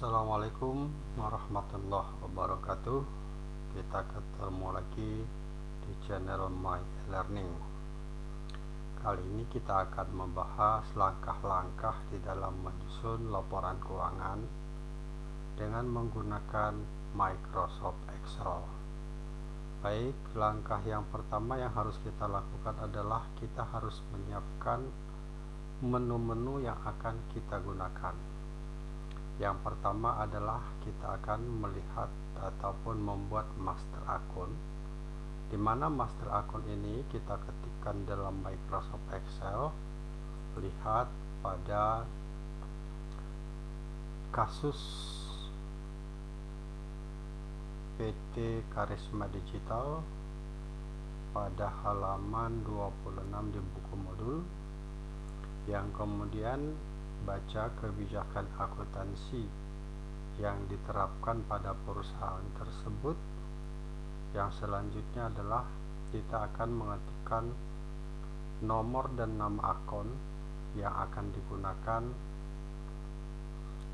Assalamualaikum warahmatullahi wabarakatuh. Kita ketemu lagi di channel My Learning. Kali ini kita akan membahas langkah-langkah di dalam menyusun laporan keuangan Dengan menggunakan Microsoft Excel. Baik, langkah yang pertama yang harus kita lakukan adalah Kita harus menyiapkan menu-menu yang akan kita gunakan yang pertama adalah kita akan melihat ataupun membuat master akun di mana master akun ini kita ketikkan dalam Microsoft Excel lihat pada kasus PT Karisma Digital pada halaman 26 di buku modul. Yang kemudian baca kebijakan akuntansi yang diterapkan pada perusahaan tersebut. Yang selanjutnya adalah kita akan mengetikkan nomor dan nama akun yang akan digunakan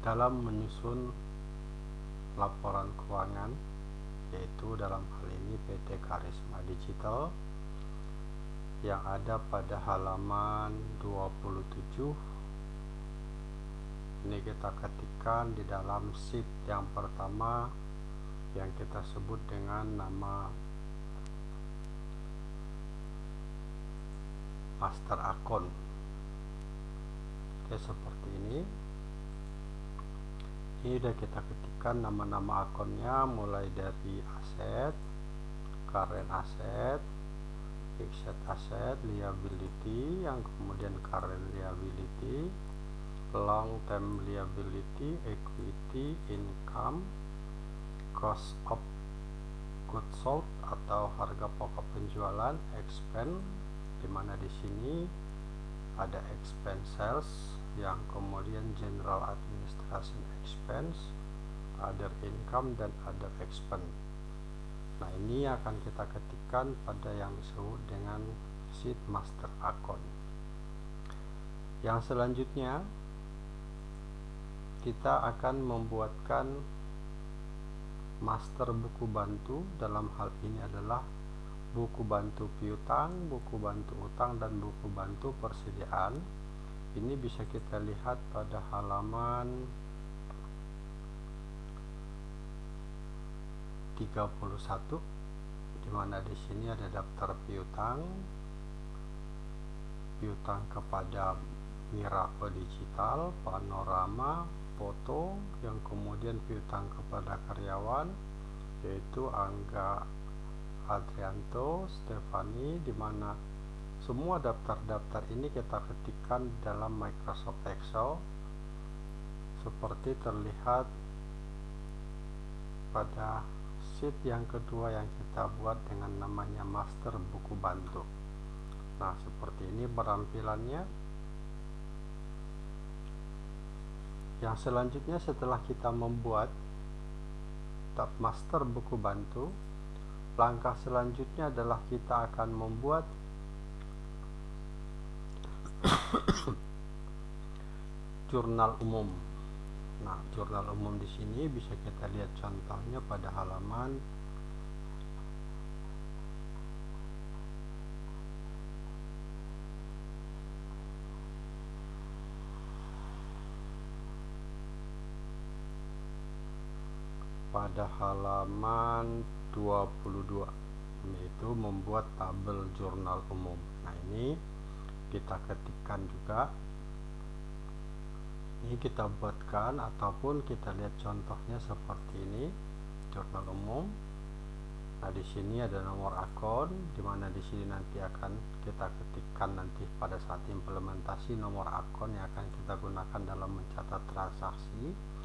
dalam menyusun laporan keuangan yaitu dalam hal ini PT Karisma Digital yang ada pada halaman 27 ini kita ketikkan di dalam sheet yang pertama yang kita sebut dengan nama master akun. Oke seperti ini. Ini sudah kita ketikkan nama-nama akunnya mulai dari aset current asset fixed asset liability yang kemudian current liability long term liability equity income cost of goods sold atau harga pokok penjualan expense di mana di sini ada expense sales yang kemudian general administration expense other income dan other expense. Nah ini akan kita ketikkan pada yang disebut dengan sheet master account. Yang selanjutnya kita akan membuatkan master buku bantu. Dalam hal ini adalah buku bantu piutang, buku bantu utang dan buku bantu persediaan. Ini bisa kita lihat pada halaman 31 di mana di sini ada daftar piutang. Piutang kepada Miracle Digital, Panorama, foto yang kemudian piutang kepada karyawan yaitu Angga Adrianto Stefani di mana semua daftar-daftar ini kita ketikkan dalam Microsoft Excel. Seperti terlihat pada sheet yang kedua yang kita buat dengan namanya master buku bantu. Nah seperti ini perampilannya yang selanjutnya setelah kita membuat tab master buku bantu langkah selanjutnya adalah kita akan membuat jurnal umum. Nah jurnal umum di sini bisa kita lihat contohnya pada halaman pada halaman 22 yaitu membuat tabel jurnal umum. Nah ini kita ketikkan juga. Ini kita buatkan ataupun kita lihat contohnya seperti ini jurnal umum. Nah di sini ada nomor akun di mana di sini nanti akan kita ketikkan nanti pada saat implementasi nomor akun yang akan kita gunakan dalam mencatat transaksi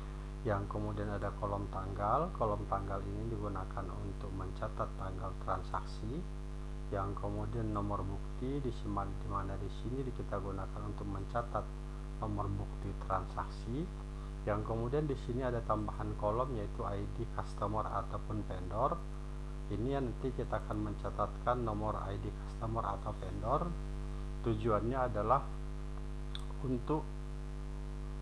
yang kemudian ada kolom tanggal kolom tanggal ini digunakan untuk mencatat tanggal transaksi. Yang kemudian nomor bukti di mana? Di sini kita gunakan untuk mencatat nomor bukti transaksi. Yang kemudian di sini ada tambahan kolom yaitu ID customer ataupun vendor. Ini yang nanti kita akan mencatatkan nomor ID customer atau vendor. Tujuannya adalah untuk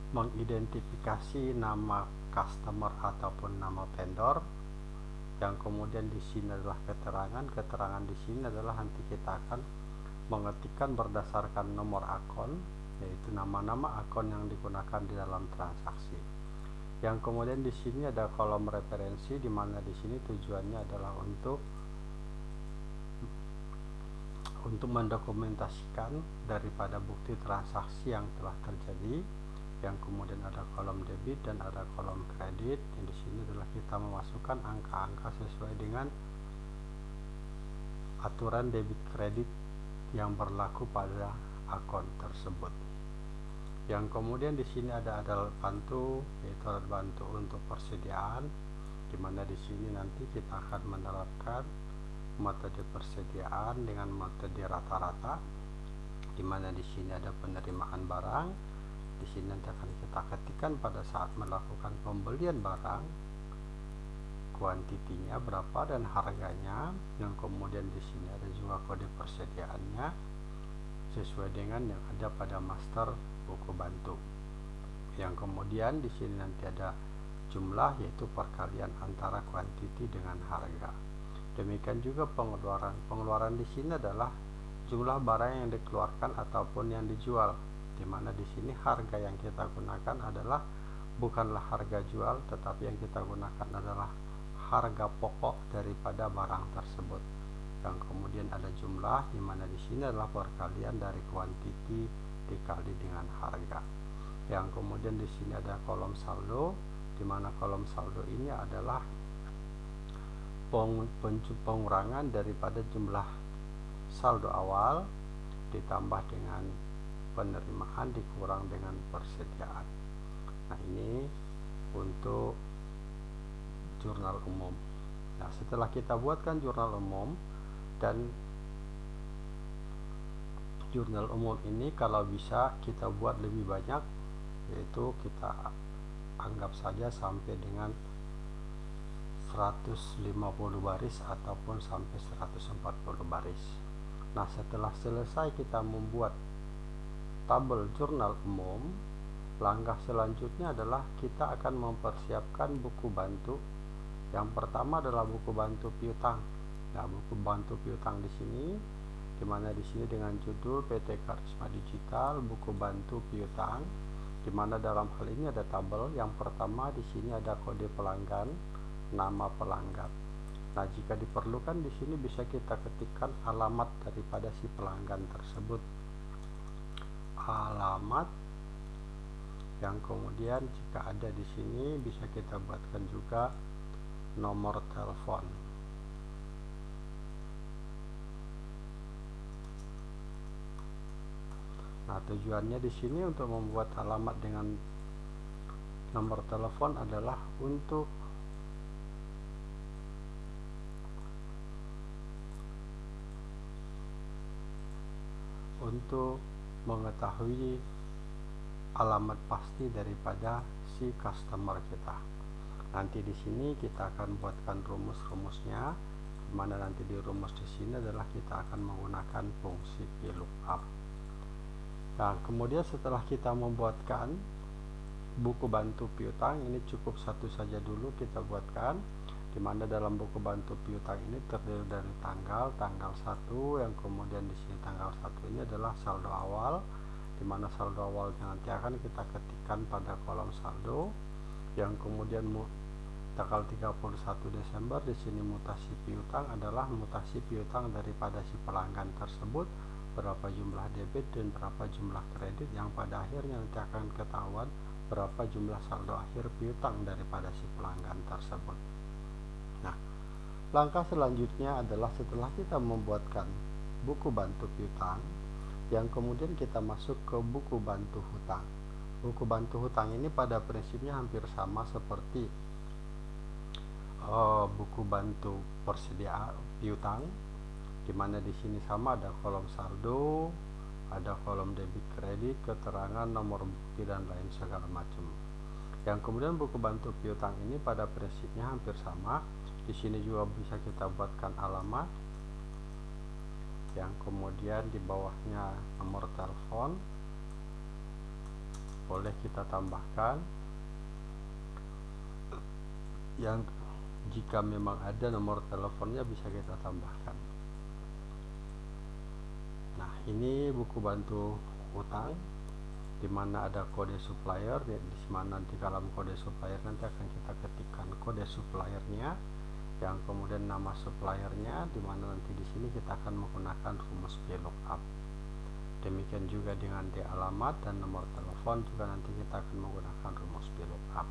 mengidentifikasi nama customer ataupun nama vendor. Yang kemudian di sini adalah keterangan. Keterangan di sini adalah nanti kita akan mengetikkan berdasarkan nomor akun yaitu nama-nama akun yang digunakan di dalam transaksi. Yang kemudian di sini ada kolom referensi di mana di sini tujuannya adalah untuk untuk mendokumentasikan daripada bukti transaksi yang telah terjadi yang kemudian ada kolom debit dan ada kolom kredit yang di sini adalah kita memasukkan angka-angka sesuai dengan aturan debit kredit yang berlaku pada akun tersebut. Yang kemudian di sini ada alat bantu yaitu alat bantu untuk persediaan di mana di sini nanti kita akan menerapkan metode persediaan dengan metode rata-rata di mana di sini ada penerimaan barang di sini nanti akan kita ketikkan pada saat melakukan pembelian barang kuantitinya berapa dan harganya yang kemudian di sini ada juga kode persediaannya sesuai dengan yang ada pada master buku bantu. Yang kemudian di sini nanti ada jumlah yaitu perkalian antara kuantiti dengan harga. Demikian juga pengeluaran. Pengeluaran di sini adalah jumlah barang yang dikeluarkan ataupun yang dijual di mana di sini harga yang kita gunakan adalah bukanlah harga jual tetapi yang kita gunakan adalah harga pokok daripada barang tersebut. Yang kemudian ada jumlah di mana di sini adalah perkalian dari kuantiti dikali dengan harga. Yang kemudian di sini ada kolom saldo di mana kolom saldo ini adalah pengurangan daripada jumlah saldo awal ditambah dengan penerimaan dikurang dengan persediaan. Nah ini untuk jurnal umum. Nah setelah kita buatkan jurnal umum dan jurnal umum ini kalau bisa kita buat lebih banyak yaitu kita anggap saja sampai dengan 150 baris ataupun sampai 140 baris. Nah setelah selesai kita membuat tabel jurnal umum, langkah selanjutnya adalah kita akan mempersiapkan buku bantu. Yang pertama adalah buku bantu piutang. Nah, buku bantu piutang di sini di mana di sini dengan judul PT Karisma Digital buku bantu piutang di mana dalam hal ini ada tabel yang pertama di sini ada kode pelanggan nama pelanggan nah jika diperlukan di sini bisa kita ketikkan alamat daripada si pelanggan tersebut alamat yang kemudian jika ada di sini bisa kita buatkan juga nomor telepon. Nah, tujuannya di sini untuk membuat alamat dengan nomor telepon adalah untuk untuk mengetahui alamat pasti daripada si customer kita. Nanti di sini kita akan buatkan rumus-rumusnya mana nanti di rumus di sini adalah kita akan menggunakan fungsi VLOOKUP. Nah, kemudian setelah kita membuatkan buku bantu piutang ini cukup satu saja dulu kita buatkan di mana dalam buku bantu piutang ini terdiri dari tanggal tanggal 1 yang kemudian di sini tanggal 1 ini adalah saldo awal di mana saldo awalnya nanti akan kita ketikkan pada kolom saldo. Yang kemudian tanggal 31 Desember di sini mutasi piutang adalah mutasi piutang daripada si pelanggan tersebut berapa jumlah debit dan berapa jumlah kredit yang pada akhirnya nanti akan ketahuan berapa jumlah saldo akhir piutang daripada si pelanggan tersebut langkah selanjutnya adalah setelah kita membuatkan buku bantu piutang, yang kemudian kita masuk ke buku bantu hutang. Buku bantu hutang ini pada prinsipnya hampir sama seperti uh, buku bantu persediaan piutang, di mana di sini sama ada kolom saldo, ada kolom debit kredit, keterangan nomor bukti dan lain segala macam. Yang kemudian buku bantu piutang ini pada prinsipnya hampir sama, di sini juga bisa kita buatkan alamat yang kemudian di bawahnya nomor telepon. Boleh kita tambahkan. Yang jika memang ada nomor teleponnya bisa kita tambahkan. Nah ini buku bantu utang di mana ada kode supplier. Di mana di dalam kode supplier nanti akan kita ketikkan kode suppliernya yang kemudian nama suppliernya di mana nanti di sini kita akan menggunakan rumus VLOOKUP. Demikian juga dengan di alamat dan nomor telepon juga nanti kita akan menggunakan rumus VLOOKUP.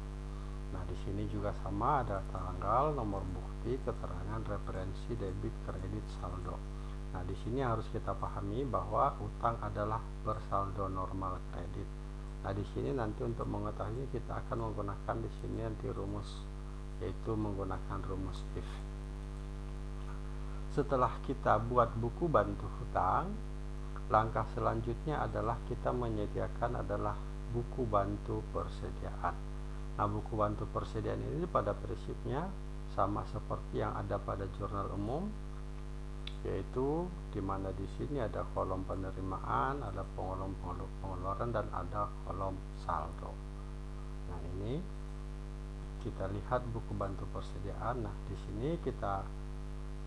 Nah di sini juga sama ada tanggal nomor bukti keterangan referensi debit kredit saldo. Nah, di sini harus kita pahami bahwa utang adalah bersaldo normal kredit. Nah, di sini nanti untuk mengetahui kita akan menggunakan di sini nanti rumus yaitu menggunakan rumus if. Setelah kita buat buku bantu hutang, langkah selanjutnya adalah kita menyediakan adalah buku bantu persediaan. Nah, buku bantu persediaan ini pada prinsipnya sama seperti yang ada pada jurnal umum yaitu di mana di sini ada kolom penerimaan, ada kolom pengeluaran dan ada kolom saldo. Nah, ini kita lihat buku bantu persediaan. Nah, di sini kita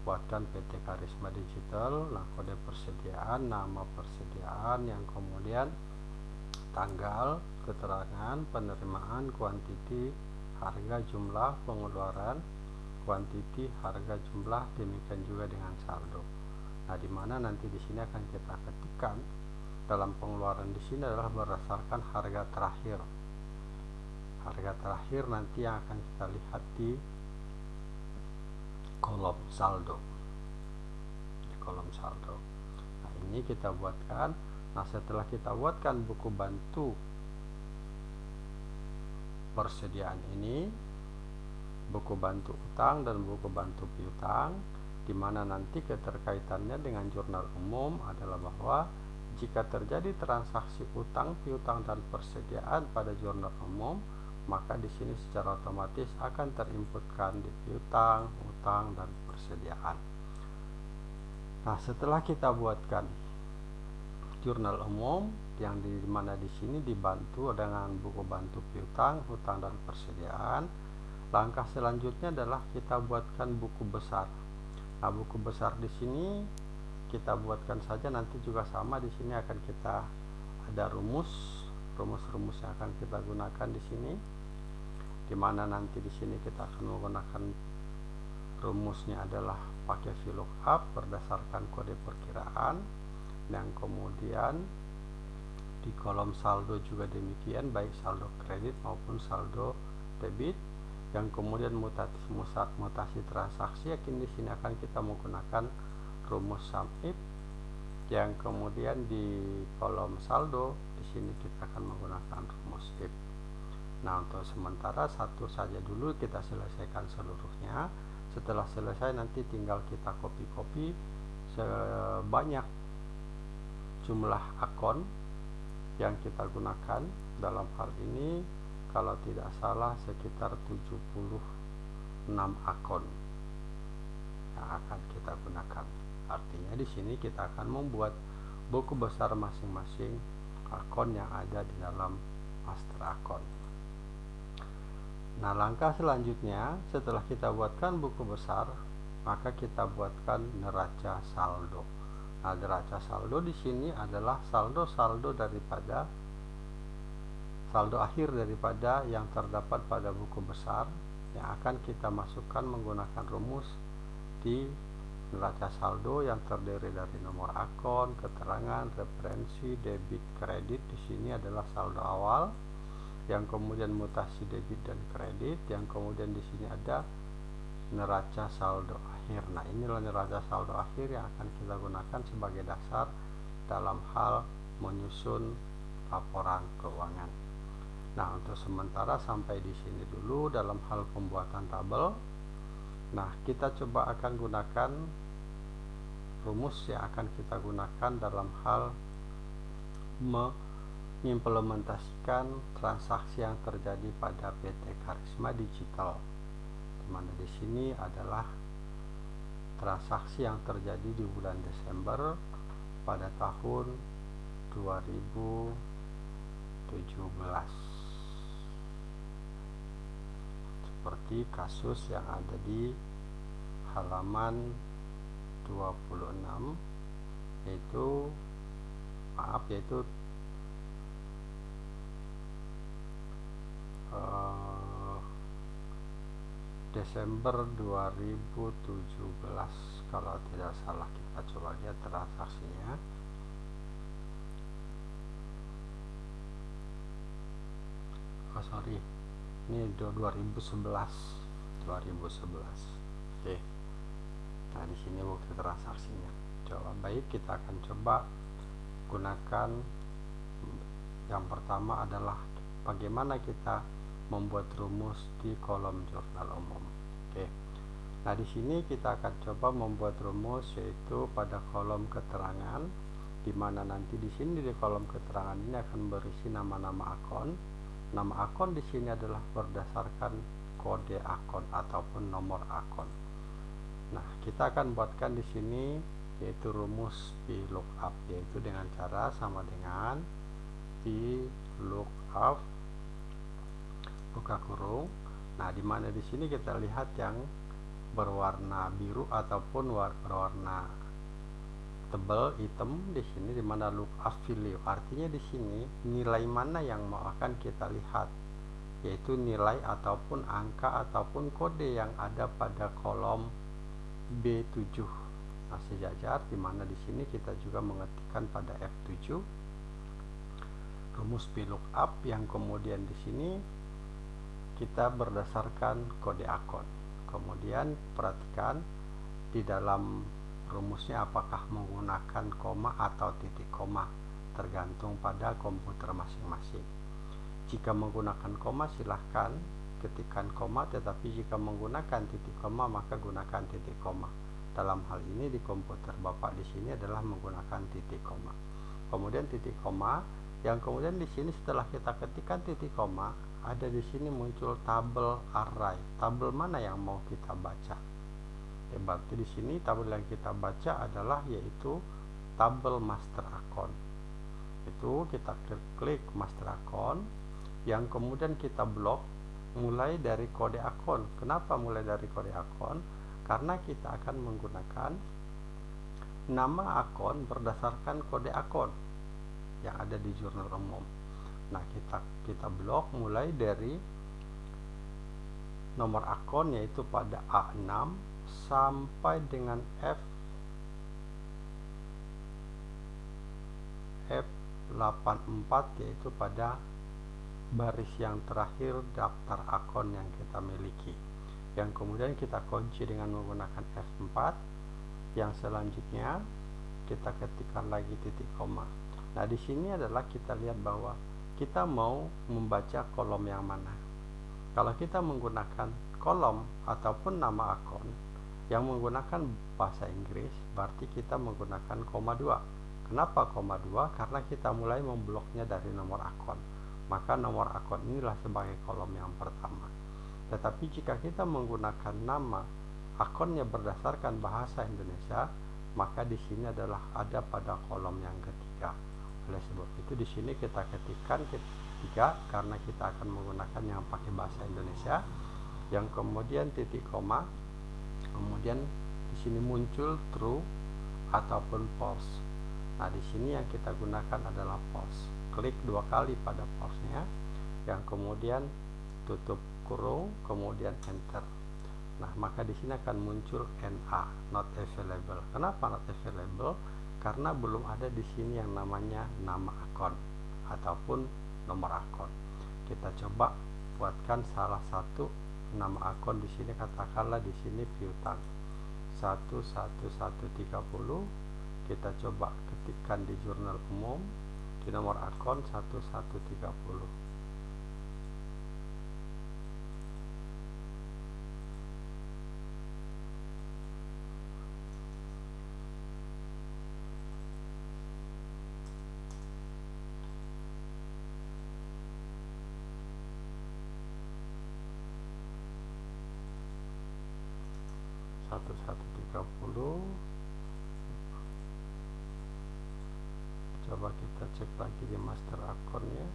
buatkan PT Karisma Digital, nah kode persediaan, nama persediaan yang kemudian tanggal, keterangan, penerimaan, kuantiti, harga, jumlah, pengeluaran, kuantiti, harga, jumlah, demikian juga dengan saldo. Nah, di mana nanti di sini akan kita ketikkan dalam pengeluaran di sini adalah berdasarkan harga terakhir. Harga terakhir nanti yang akan kita lihat di kolom saldo. Di kolom saldo. Nah, ini kita buatkan. Nah, setelah kita buatkan buku bantu persediaan ini, buku bantu utang dan buku bantu piutang di mana nanti keterkaitannya dengan jurnal umum adalah bahwa jika terjadi transaksi utang, piutang dan persediaan pada jurnal umum, maka di sini secara otomatis akan terinputkan di piutang, utang dan persediaan. Nah, setelah kita buatkan jurnal umum yang di mana di sini dibantu dengan buku bantu piutang, utang dan persediaan, Langkah selanjutnya adalah kita buatkan buku besar. Nah, buku besar di sini kita buatkan saja nanti juga sama di sini akan kita ada rumus, rumus-rumus yang akan kita gunakan di sini. Di mana nanti di sini kita akan menggunakan rumusnya adalah pakai VLOOKUP berdasarkan kode perkiraan yang kemudian di kolom saldo juga demikian baik saldo kredit maupun saldo debit. Yang kemudian mutasi mutasi transaksi yakin di sini akan kita menggunakan rumus sum yang kemudian di kolom saldo di sini kita akan menggunakan rumus if nah untuk sementara satu saja dulu kita selesaikan seluruhnya setelah selesai nanti tinggal kita copy-copy sebanyak jumlah akun yang kita gunakan dalam hal ini kalau tidak salah sekitar 76 akun yang akan kita gunakan. Artinya di sini kita akan membuat buku besar masing-masing akun yang ada di dalam master akun. Nah, langkah selanjutnya setelah kita buatkan buku besar, maka kita buatkan neraca saldo. Nah, neraca saldo di sini adalah saldo-saldo daripada saldo akhir daripada yang terdapat pada buku besar yang akan kita masukkan menggunakan rumus di neraca saldo yang terdiri dari nomor akun, keterangan, referensi, debit, kredit. Di sini adalah saldo awal yang kemudian mutasi debit dan kredit, yang kemudian di sini ada neraca saldo akhir. Nah, inilah neraca saldo akhir yang akan kita gunakan sebagai dasar dalam hal menyusun laporan keuangan. Nah, untuk sementara sampai di sini dulu dalam hal pembuatan tabel. Nah, kita coba akan gunakan rumus yang akan kita gunakan dalam hal mengimplementasikan transaksi yang terjadi pada PT Karisma Digital. Di mana di sini adalah transaksi yang terjadi di bulan Desember pada tahun 2017 seperti kasus yang ada di halaman 26 yaitu maaf yaitu uh, Desember 2017 kalau tidak salah kita coba lihat transaksinya. Oh sorry. Ini 2011 2011 oke. Nah di sini bukti transaksinya. Coba baik kita akan coba gunakan. Yang pertama adalah bagaimana kita membuat rumus di kolom jurnal umum. Oke. Nah di sini kita akan coba membuat rumus yaitu pada kolom keterangan di mana nanti di sini di kolom keterangan ini akan berisi nama-nama akun. Nama akun di sini adalah berdasarkan kode akun ataupun nomor akun. Nah, kita akan buatkan di sini yaitu rumus VLOOKUP yaitu dengan cara sama dengan VLOOKUP buka kurung. Nah, di mana di sini kita lihat yang berwarna biru ataupun berwarna tebal hitam di sini di mana look value artinya di sini nilai mana yang mau akan kita lihat? Yaitu nilai ataupun angka ataupun kode yang ada pada kolom B7 nah sejajar di mana di sini kita juga mengetikkan pada F7 rumus VLOOKUP yang kemudian di sini kita berdasarkan kode akun kemudian perhatikan di dalam rumusnya apakah menggunakan koma atau titik koma tergantung pada komputer masing-masing. Jika menggunakan koma silahkan ketikkan koma tetapi jika menggunakan titik koma maka gunakan titik koma. Dalam hal ini di komputer Bapak di sini adalah menggunakan titik koma. Kemudian titik koma yang kemudian di sini setelah kita ketikkan titik koma ada di sini muncul tabel array. Tabel mana yang mau kita baca? Ya berarti di sini tabel yang kita baca adalah yaitu tabel master account. Itu kita klik, klik master account. Yang kemudian kita blok mulai dari kode akun kenapa mulai dari kode akun karena kita akan menggunakan nama akun berdasarkan kode akun yang ada di jurnal umum nah kita kita blok mulai dari nomor akun yaitu pada A6 sampai dengan F F84 yaitu pada baris yang terakhir daftar akun yang kita miliki. Yang kemudian kita kunci dengan menggunakan F4 yang selanjutnya kita ketikkan lagi titik koma. Nah di sini adalah kita lihat bahwa kita mau membaca kolom yang mana. Kalau kita menggunakan kolom ataupun nama akun yang menggunakan bahasa Inggris berarti kita menggunakan koma 2 kenapa koma 2 karena kita mulai membloknya dari nomor akun. Maka nomor akun inilah sebagai kolom yang pertama. Tetapi jika kita menggunakan nama akunnya berdasarkan bahasa Indonesia maka di sini adalah ada pada kolom yang ketiga oleh sebab itu di sini kita ketikkan ketiga karena kita akan menggunakan yang pakai bahasa Indonesia. Yang kemudian titik koma kemudian di sini muncul true ataupun false. Nah di sini yang kita gunakan adalah false. Klik dua kali pada false-nya. Yang kemudian tutup kurung kemudian enter. Nah maka di sini akan muncul NA not available. Kenapa not available karena belum ada di sini yang namanya nama akun ataupun nomor akun. Kita coba buatkan salah satu nama akun di sini katakanlah di sini piutang 11130 kita coba ketikkan di jurnal umum di nomor akun 1130 1130 coba kita cek lagi di master akunnya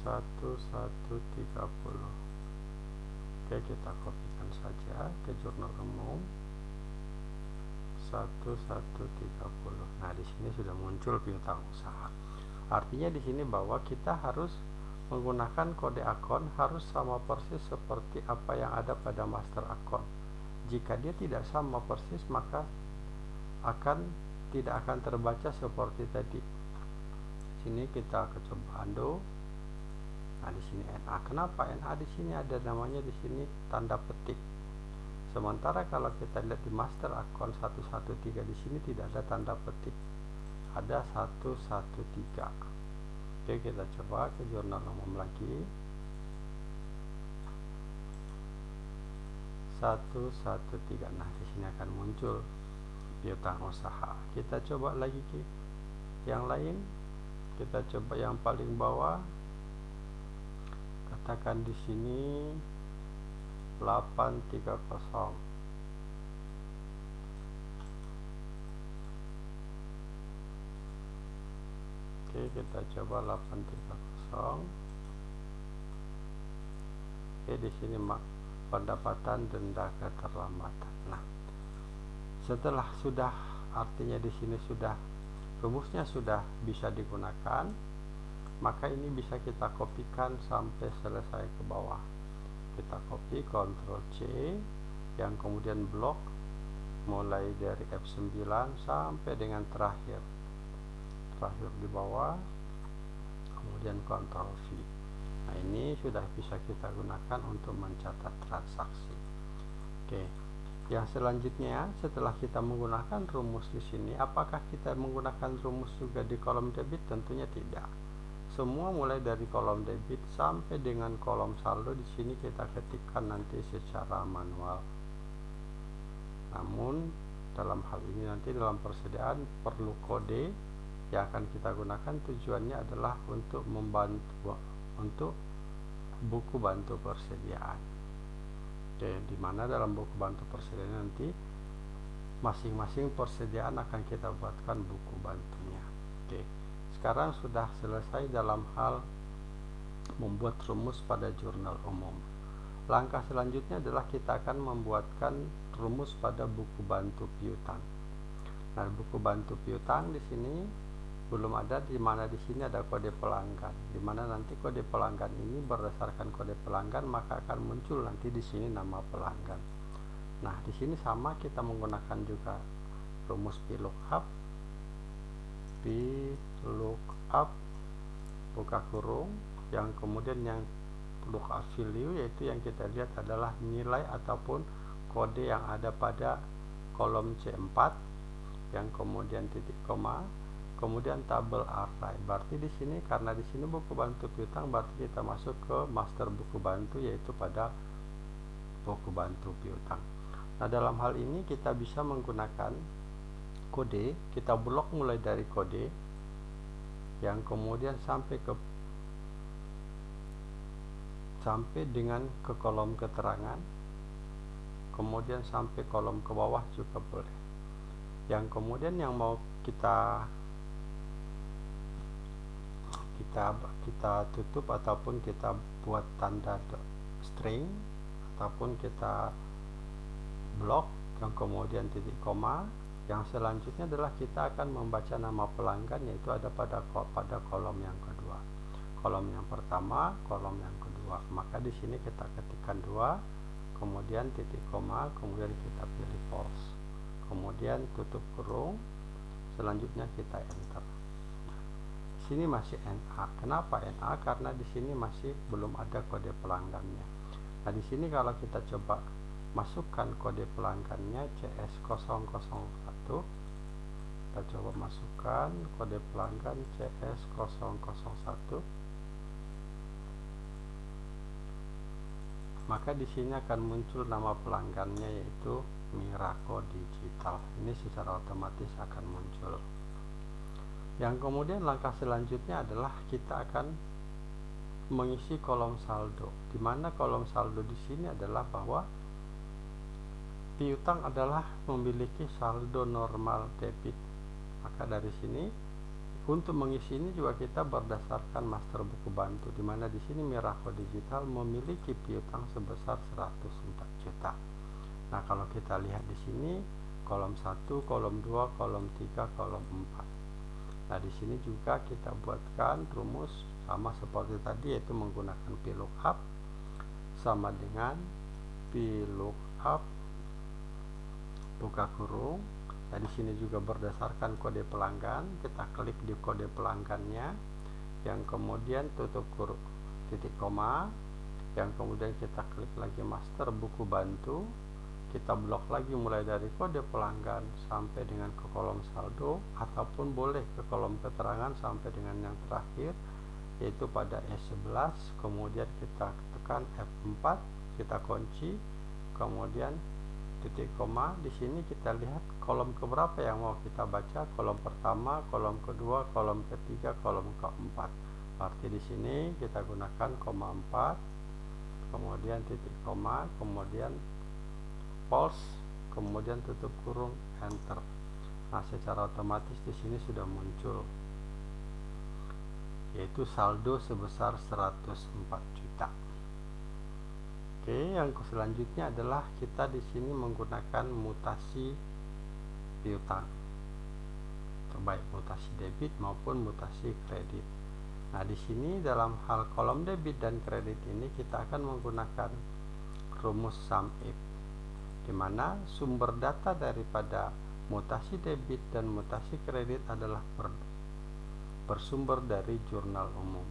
1130 oke kita kopikan saja ke jurnal umum. 1130 nah di sini sudah muncul piutang usaha. Artinya di sini bahwa kita harus menggunakan kode akun harus sama persis seperti apa yang ada pada master akun jika dia tidak sama persis maka akan tidak akan terbaca seperti tadi sini kita coba undo Nah, di sini NA. Kenapa NA di sini ada namanya di sini tanda petik. Sementara kalau kita lihat di master akun 113 di sini tidak ada tanda petik. Ada 113. Oke, kita coba ke jurnal umum lagi. 113. Nah, di sini akan muncul piutang usaha. Kita coba lagi ke yang lain. Kita coba yang paling bawah katakan di sini 830 Oke kita coba 830 Oke di sini pendapatan denda keterlambatan. Nah setelah sudah artinya di sini sudah rumusnya sudah bisa digunakan maka ini bisa kita kopikan sampai selesai ke bawah. Kita copy Ctrl C yang kemudian blok mulai dari F9 sampai dengan terakhir terakhir di bawah kemudian Ctrl V. Nah ini sudah bisa kita gunakan untuk mencatat transaksi. Oke yang selanjutnya setelah kita menggunakan rumus di sini apakah kita menggunakan rumus juga di kolom debit? Tentunya tidak. Semua mulai dari kolom debit sampai dengan kolom saldo. Di sini kita ketikkan nanti secara manual. Namun dalam hal ini nanti dalam persediaan perlu kode yang akan kita gunakan tujuannya adalah untuk membantu untuk buku bantu persediaan oke di mana dalam buku bantu persediaan nanti masing-masing persediaan akan kita buatkan buku bantunya oke sekarang sudah selesai dalam hal membuat rumus pada jurnal umum. Langkah selanjutnya adalah kita akan membuatkan rumus pada buku bantu piutang. Nah, buku bantu piutang di sini belum ada di mana di sini ada kode pelanggan. Di mana nanti kode pelanggan ini berdasarkan kode pelanggan maka akan muncul nanti di sini nama pelanggan. Nah, di sini sama kita menggunakan juga rumus VLOOKUP lookup buka kurung yang kemudian yang lookup value yaitu yang kita lihat adalah nilai ataupun kode yang ada pada kolom C4 yang kemudian titik koma kemudian tabel array berarti di sini karena di sini buku bantu piutang berarti kita masuk ke master buku bantu yaitu pada buku bantu piutang. Nah dalam hal ini kita bisa menggunakan kode. Kita blok mulai dari kode yang kemudian sampai ke sampai dengan ke kolom keterangan kemudian sampai kolom ke bawah juga boleh. Yang kemudian yang mau kita kita kita tutup ataupun kita buat tanda string ataupun kita blok yang kemudian titik koma. Yang selanjutnya adalah kita akan membaca nama pelanggan yaitu ada pada pada kolom yang kedua. Kolom yang pertama kolom yang kedua. Maka di sini kita ketikkan dua kemudian titik koma kemudian kita pilih false. Kemudian tutup kurung selanjutnya kita enter sini masih NA kenapa NA karena di sini masih belum ada kode pelanggannya. Nah di sini kalau kita coba masukkan kode pelanggannya CS001 kita coba masukkan kode pelanggan CS001 maka di sini akan muncul nama pelanggannya yaitu Miraco Digital. Ini secara otomatis akan muncul yang kemudian langkah selanjutnya adalah kita akan mengisi kolom saldo di mana kolom saldo di sini adalah bahwa piutang adalah memiliki saldo normal debit maka dari sini untuk mengisi ini juga kita berdasarkan master buku bantu di mana di sini Miracle Digital memiliki piutang sebesar 104 juta. Nah, kalau kita lihat di sini kolom 1, kolom 2, kolom 3, kolom 4. Nah, di sini juga kita buatkan rumus sama seperti tadi yaitu menggunakan VLOOKUP sama dengan VLOOKUP buka kurung. Nah, di sini juga berdasarkan kode pelanggan, kita klik di kode pelanggannya, yang kemudian tutup kurung titik koma, yang kemudian kita klik lagi master buku bantu, kita blok lagi mulai dari kode pelanggan sampai dengan ke kolom saldo, ataupun boleh ke kolom keterangan sampai dengan yang terakhir, yaitu pada E11, kemudian kita tekan F4, kita kunci, kemudian titik koma. Di sini kita lihat kolom keberapa yang mau kita baca kolom pertama kolom kedua kolom ketiga kolom keempat. Berarti di sini kita gunakan koma 4 kemudian titik koma kemudian pulse kemudian tutup kurung enter nah secara otomatis di sini sudah muncul yaitu saldo sebesar 104 juta Oke, yang selanjutnya adalah kita di sini menggunakan mutasi piutang. Baik mutasi debit maupun mutasi kredit. Nah, di sini dalam hal kolom debit dan kredit ini kita akan menggunakan rumus sum if di mana sumber data daripada mutasi debit dan mutasi kredit adalah ber, bersumber dari jurnal umum.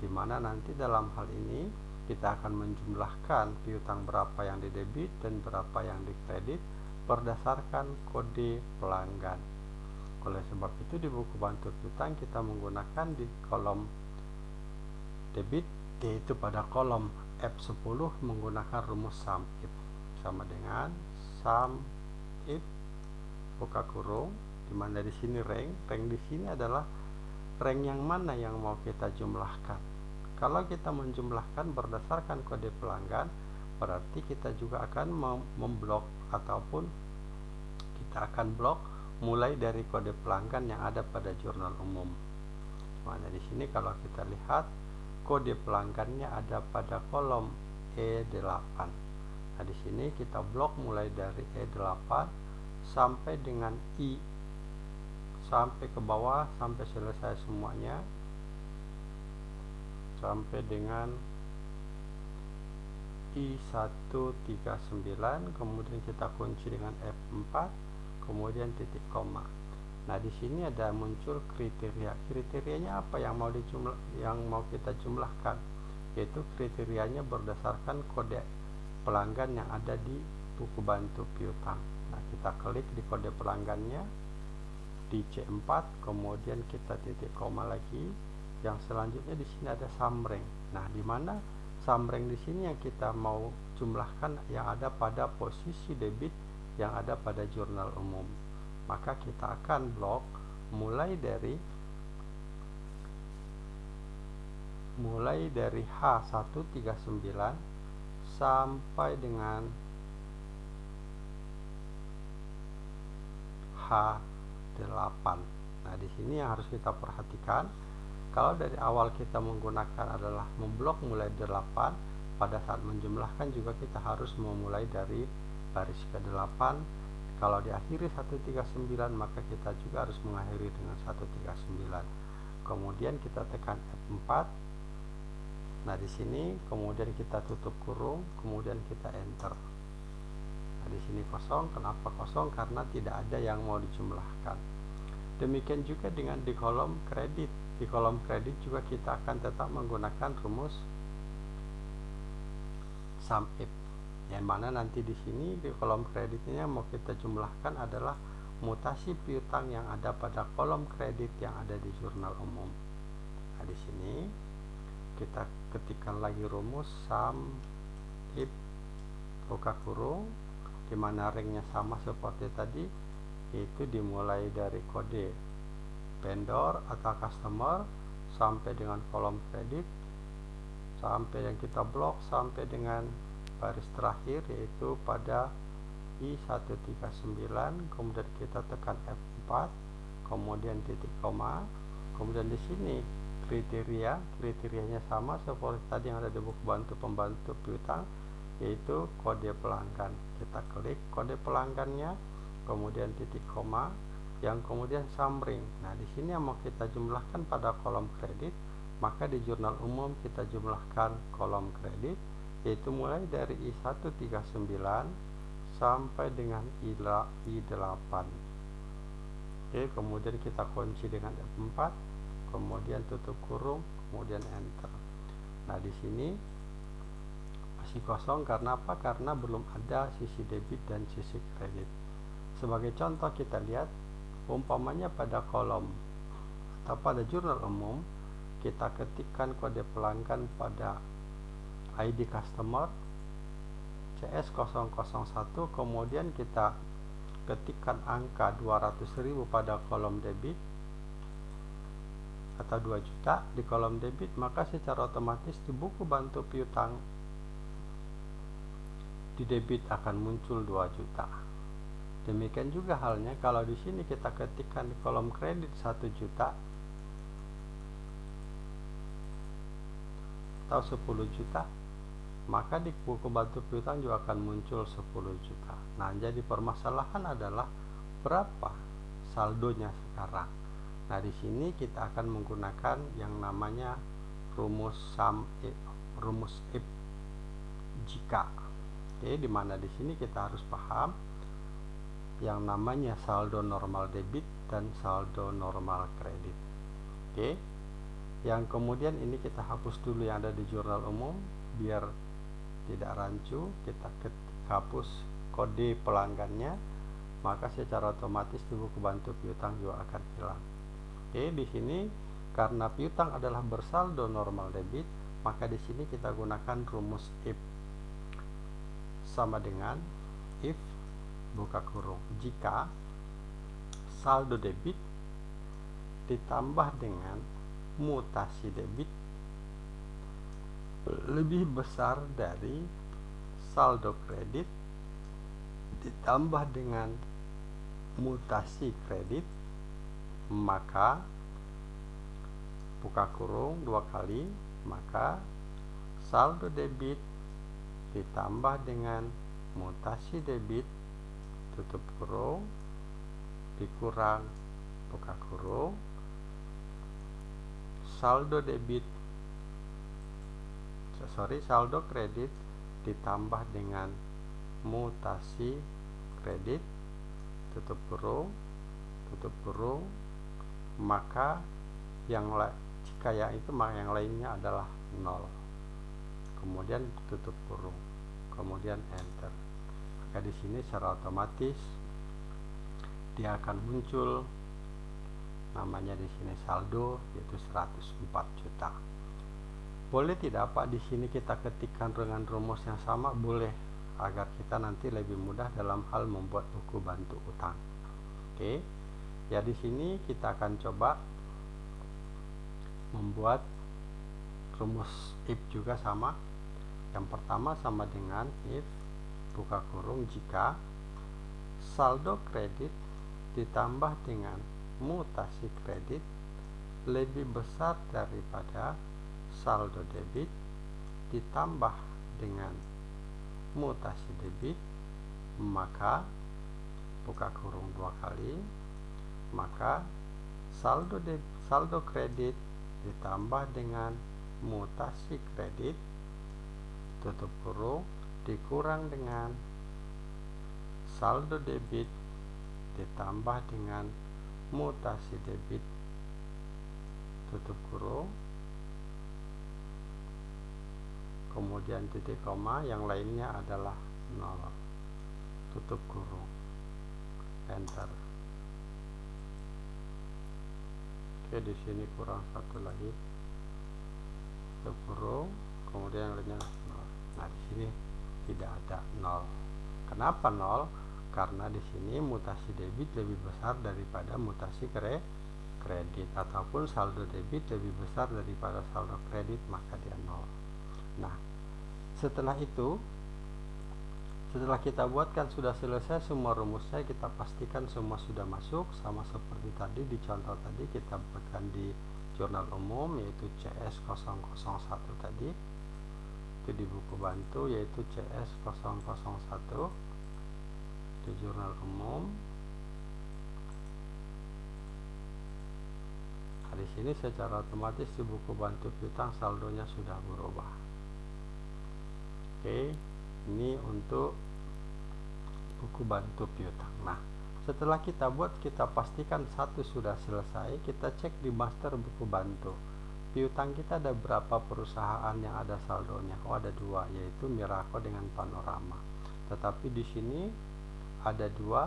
Di mana nanti dalam hal ini kita akan menjumlahkan piutang berapa yang didebit dan berapa yang dikredit berdasarkan kode pelanggan. Oleh sebab itu di buku bantu piutang kita menggunakan di kolom debit yaitu pada kolom F10 menggunakan rumus sum sama dengan sum if buka kurung di mana di sini rank rank di sini adalah rank yang mana yang mau kita jumlahkan kalau kita menjumlahkan berdasarkan kode pelanggan, berarti kita juga akan memblok ataupun kita akan blok mulai dari kode pelanggan yang ada pada jurnal umum. Mana di sini kalau kita lihat kode pelanggannya ada pada kolom E8. Nah, di sini kita blok mulai dari E8 sampai dengan I. Sampai ke bawah sampai selesai semuanya. Sampai dengan I139 kemudian kita kunci dengan F4 kemudian titik koma. Nah di sini ada muncul kriteria. Kriterianya apa yang mau dijumlah yang mau kita jumlahkan? Yaitu kriterianya berdasarkan kode pelanggan yang ada di buku bantu piutang. Nah kita klik di kode pelanggannya di C4 kemudian kita titik koma lagi. Yang selanjutnya di sini ada samreng. Nah di mana samreng di sini yang kita mau jumlahkan yang ada pada posisi debit yang ada pada jurnal umum. Maka kita akan blok mulai dari mulai dari H139 sampai dengan H8 nah di sini yang harus kita perhatikan kalau dari awal kita menggunakan adalah memblok mulai 8 pada saat menjumlahkan juga kita harus memulai dari baris ke-8 kalau diakhiri 139 maka kita juga harus mengakhiri dengan 139 kemudian kita tekan F4 nah di sini kemudian kita tutup kurung kemudian kita enter. Nah di sini kosong. Kenapa kosong? Karena tidak ada yang mau dijumlahkan. Demikian juga dengan di kolom kredit. Di kolom kredit juga kita akan tetap menggunakan rumus sum if yang mana nanti di sini di kolom kreditnya mau kita jumlahkan adalah mutasi piutang yang ada pada kolom kredit yang ada di jurnal umum. Nah, di sini kita ketikkan lagi rumus sum if buka kurung di mana ringnya sama seperti tadi yaitu dimulai dari kode vendor atau customer sampai dengan kolom kredit sampai yang kita blok sampai dengan baris terakhir yaitu pada I139 kemudian kita tekan F4 kemudian titik koma kemudian di sini kriteria kriterianya sama seperti tadi yang ada di buku bantu pembantu piutang yaitu kode pelanggan. Kita klik kode pelanggannya kemudian titik koma yang kemudian summary. Nah di sini yang mau kita jumlahkan pada kolom kredit maka di jurnal umum kita jumlahkan kolom kredit yaitu mulai dari I139 sampai dengan I8 Oke kemudian kita kunci dengan F4 kemudian tutup kurung kemudian enter. Nah di sini masih kosong karena apa? Karena belum ada sisi debit dan sisi kredit. Sebagai contoh kita lihat umpamanya pada kolom atau pada jurnal umum kita ketikkan kode pelanggan pada ID customer CS001 kemudian kita ketikkan angka 200.000 pada kolom debit atau 2 juta di kolom debit maka secara otomatis di buku bantu piutang di debit akan muncul 2 juta. Demikian juga halnya kalau di sini kita ketikkan di kolom kredit 1 juta atau 10 juta maka di buku bantu piutang juga akan muncul 10 juta. Nah jadi permasalahan adalah berapa saldonya sekarang nah di sini kita akan menggunakan yang namanya rumus sum if, rumus if jika. Oke di mana di sini kita harus paham yang namanya saldo normal debit dan saldo normal kredit. Oke yang kemudian ini kita hapus dulu yang ada di jurnal umum biar tidak rancu kita hapus kode pelanggannya maka secara otomatis di buku bantu piutang juga akan hilang oke di sini karena piutang adalah bersaldo normal debit maka di sini kita gunakan rumus if. Sama dengan if buka kurung. Jika saldo debit ditambah dengan mutasi debit lebih besar dari saldo kredit ditambah dengan mutasi kredit maka buka kurung dua kali maka saldo debit ditambah dengan mutasi debit tutup kurung dikurang buka kurung saldo debit sorry saldo kredit ditambah dengan mutasi kredit tutup kurung tutup kurung maka yang jika yang itu maka yang lainnya adalah nol. Kemudian tutup kurung kemudian enter. Maka di sini secara otomatis dia akan muncul namanya di sini saldo yaitu 104 juta. Boleh tidak Pak di sini kita ketikkan dengan rumus yang sama? Boleh agar kita nanti lebih mudah dalam hal membuat buku bantu utang. Oke ya di sini kita akan coba membuat rumus if juga sama. Yang pertama sama dengan if buka kurung jika saldo kredit ditambah dengan mutasi kredit lebih besar daripada saldo debit ditambah dengan mutasi debit maka buka kurung dua kali maka saldo de, saldo kredit ditambah dengan mutasi kredit tutup kurung dikurang dengan saldo debit ditambah dengan mutasi debit. Tutup kurung kemudian titik koma yang lainnya adalah nol. Tutup kurung enter oke di sini kurang satu lagi. Tutup kurung kemudian yang lainnya nol. Nah di sini tidak ada nol. Kenapa nol? Karena di sini mutasi debit lebih besar daripada mutasi kredit. Ataupun saldo debit lebih besar daripada saldo kredit maka dia nol. Nah, setelah itu setelah kita buatkan sudah selesai semua rumusnya kita pastikan semua sudah masuk. Sama seperti tadi di contoh tadi kita buatkan di jurnal umum yaitu CS001 tadi. Itu di buku bantu yaitu CS001. Di jurnal umum. Nah, di sini secara otomatis di buku bantu piutang saldonya sudah berubah. Oke ini untuk buku bantu piutang. Nah setelah kita buat kita pastikan satu sudah selesai kita cek di master buku bantu. Piutang kita ada berapa perusahaan yang ada saldonya? Oh ada dua yaitu Miraco dengan Panorama. Tetapi di sini ada dua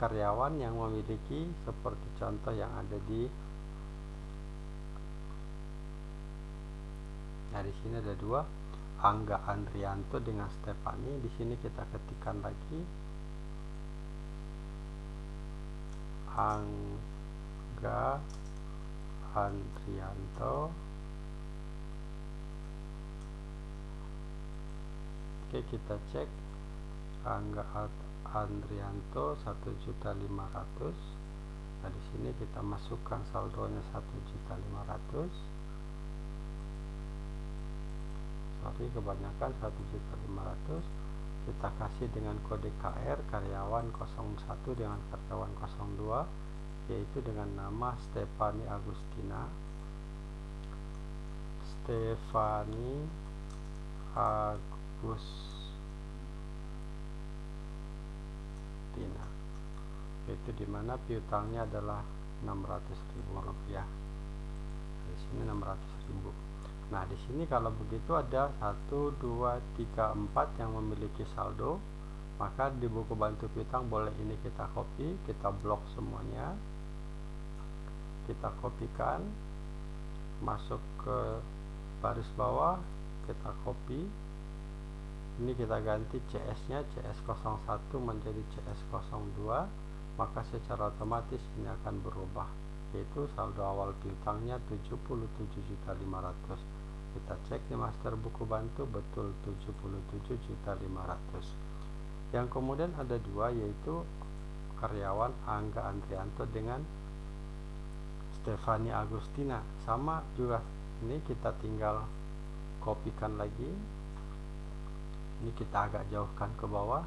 karyawan yang memiliki seperti contoh yang ada di Nah, di sini ada dua Angga Andrianto dengan Stefani. Di sini kita ketikkan lagi Angga Andrianto. Oke, kita cek Angga Andrianto 1.500. Nah, di sini kita masukkan saldonya 1.500 sorry kebanyakan 1.500 kita kasih dengan kode KR karyawan 01 dengan karyawan 02 yaitu dengan nama Stefani Agustina. Stefani Agustina. Itu di mana piutangnya adalah 600.000 rupiah. Di sini 600.000 Nah, di sini kalau begitu ada 1 2 3 4 yang memiliki saldo, maka di buku bantu piutang boleh ini kita copy, kita blok semuanya. Kita kopikan masuk ke baris bawah, kita copy. Ini kita ganti CS-nya CS01 menjadi CS02, maka secara otomatis ini akan berubah yaitu saldo awal piutangnya 77.500 kita cek di master buku bantu betul 77.500 yang kemudian ada dua yaitu karyawan Angga Andrianto dengan Stefani Agustina. Sama juga ini kita tinggal kopikan lagi. Ini kita agak jauhkan ke bawah.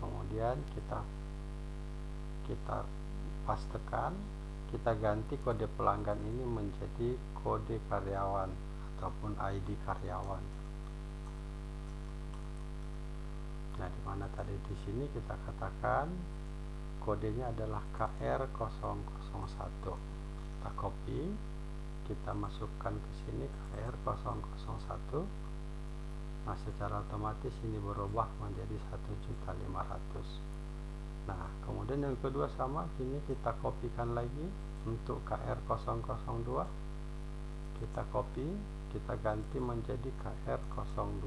Kemudian kita kita pastekan kita ganti kode pelanggan ini menjadi kode karyawan ataupun ID karyawan. Nah, di mana tadi di sini kita katakan kodenya adalah KR001. Kita copy, kita masukkan ke sini KR001. Nah, secara otomatis ini berubah menjadi 1.500 nah kemudian yang kedua sama sini kita kopikan lagi untuk KR002 kita copy kita ganti menjadi KR02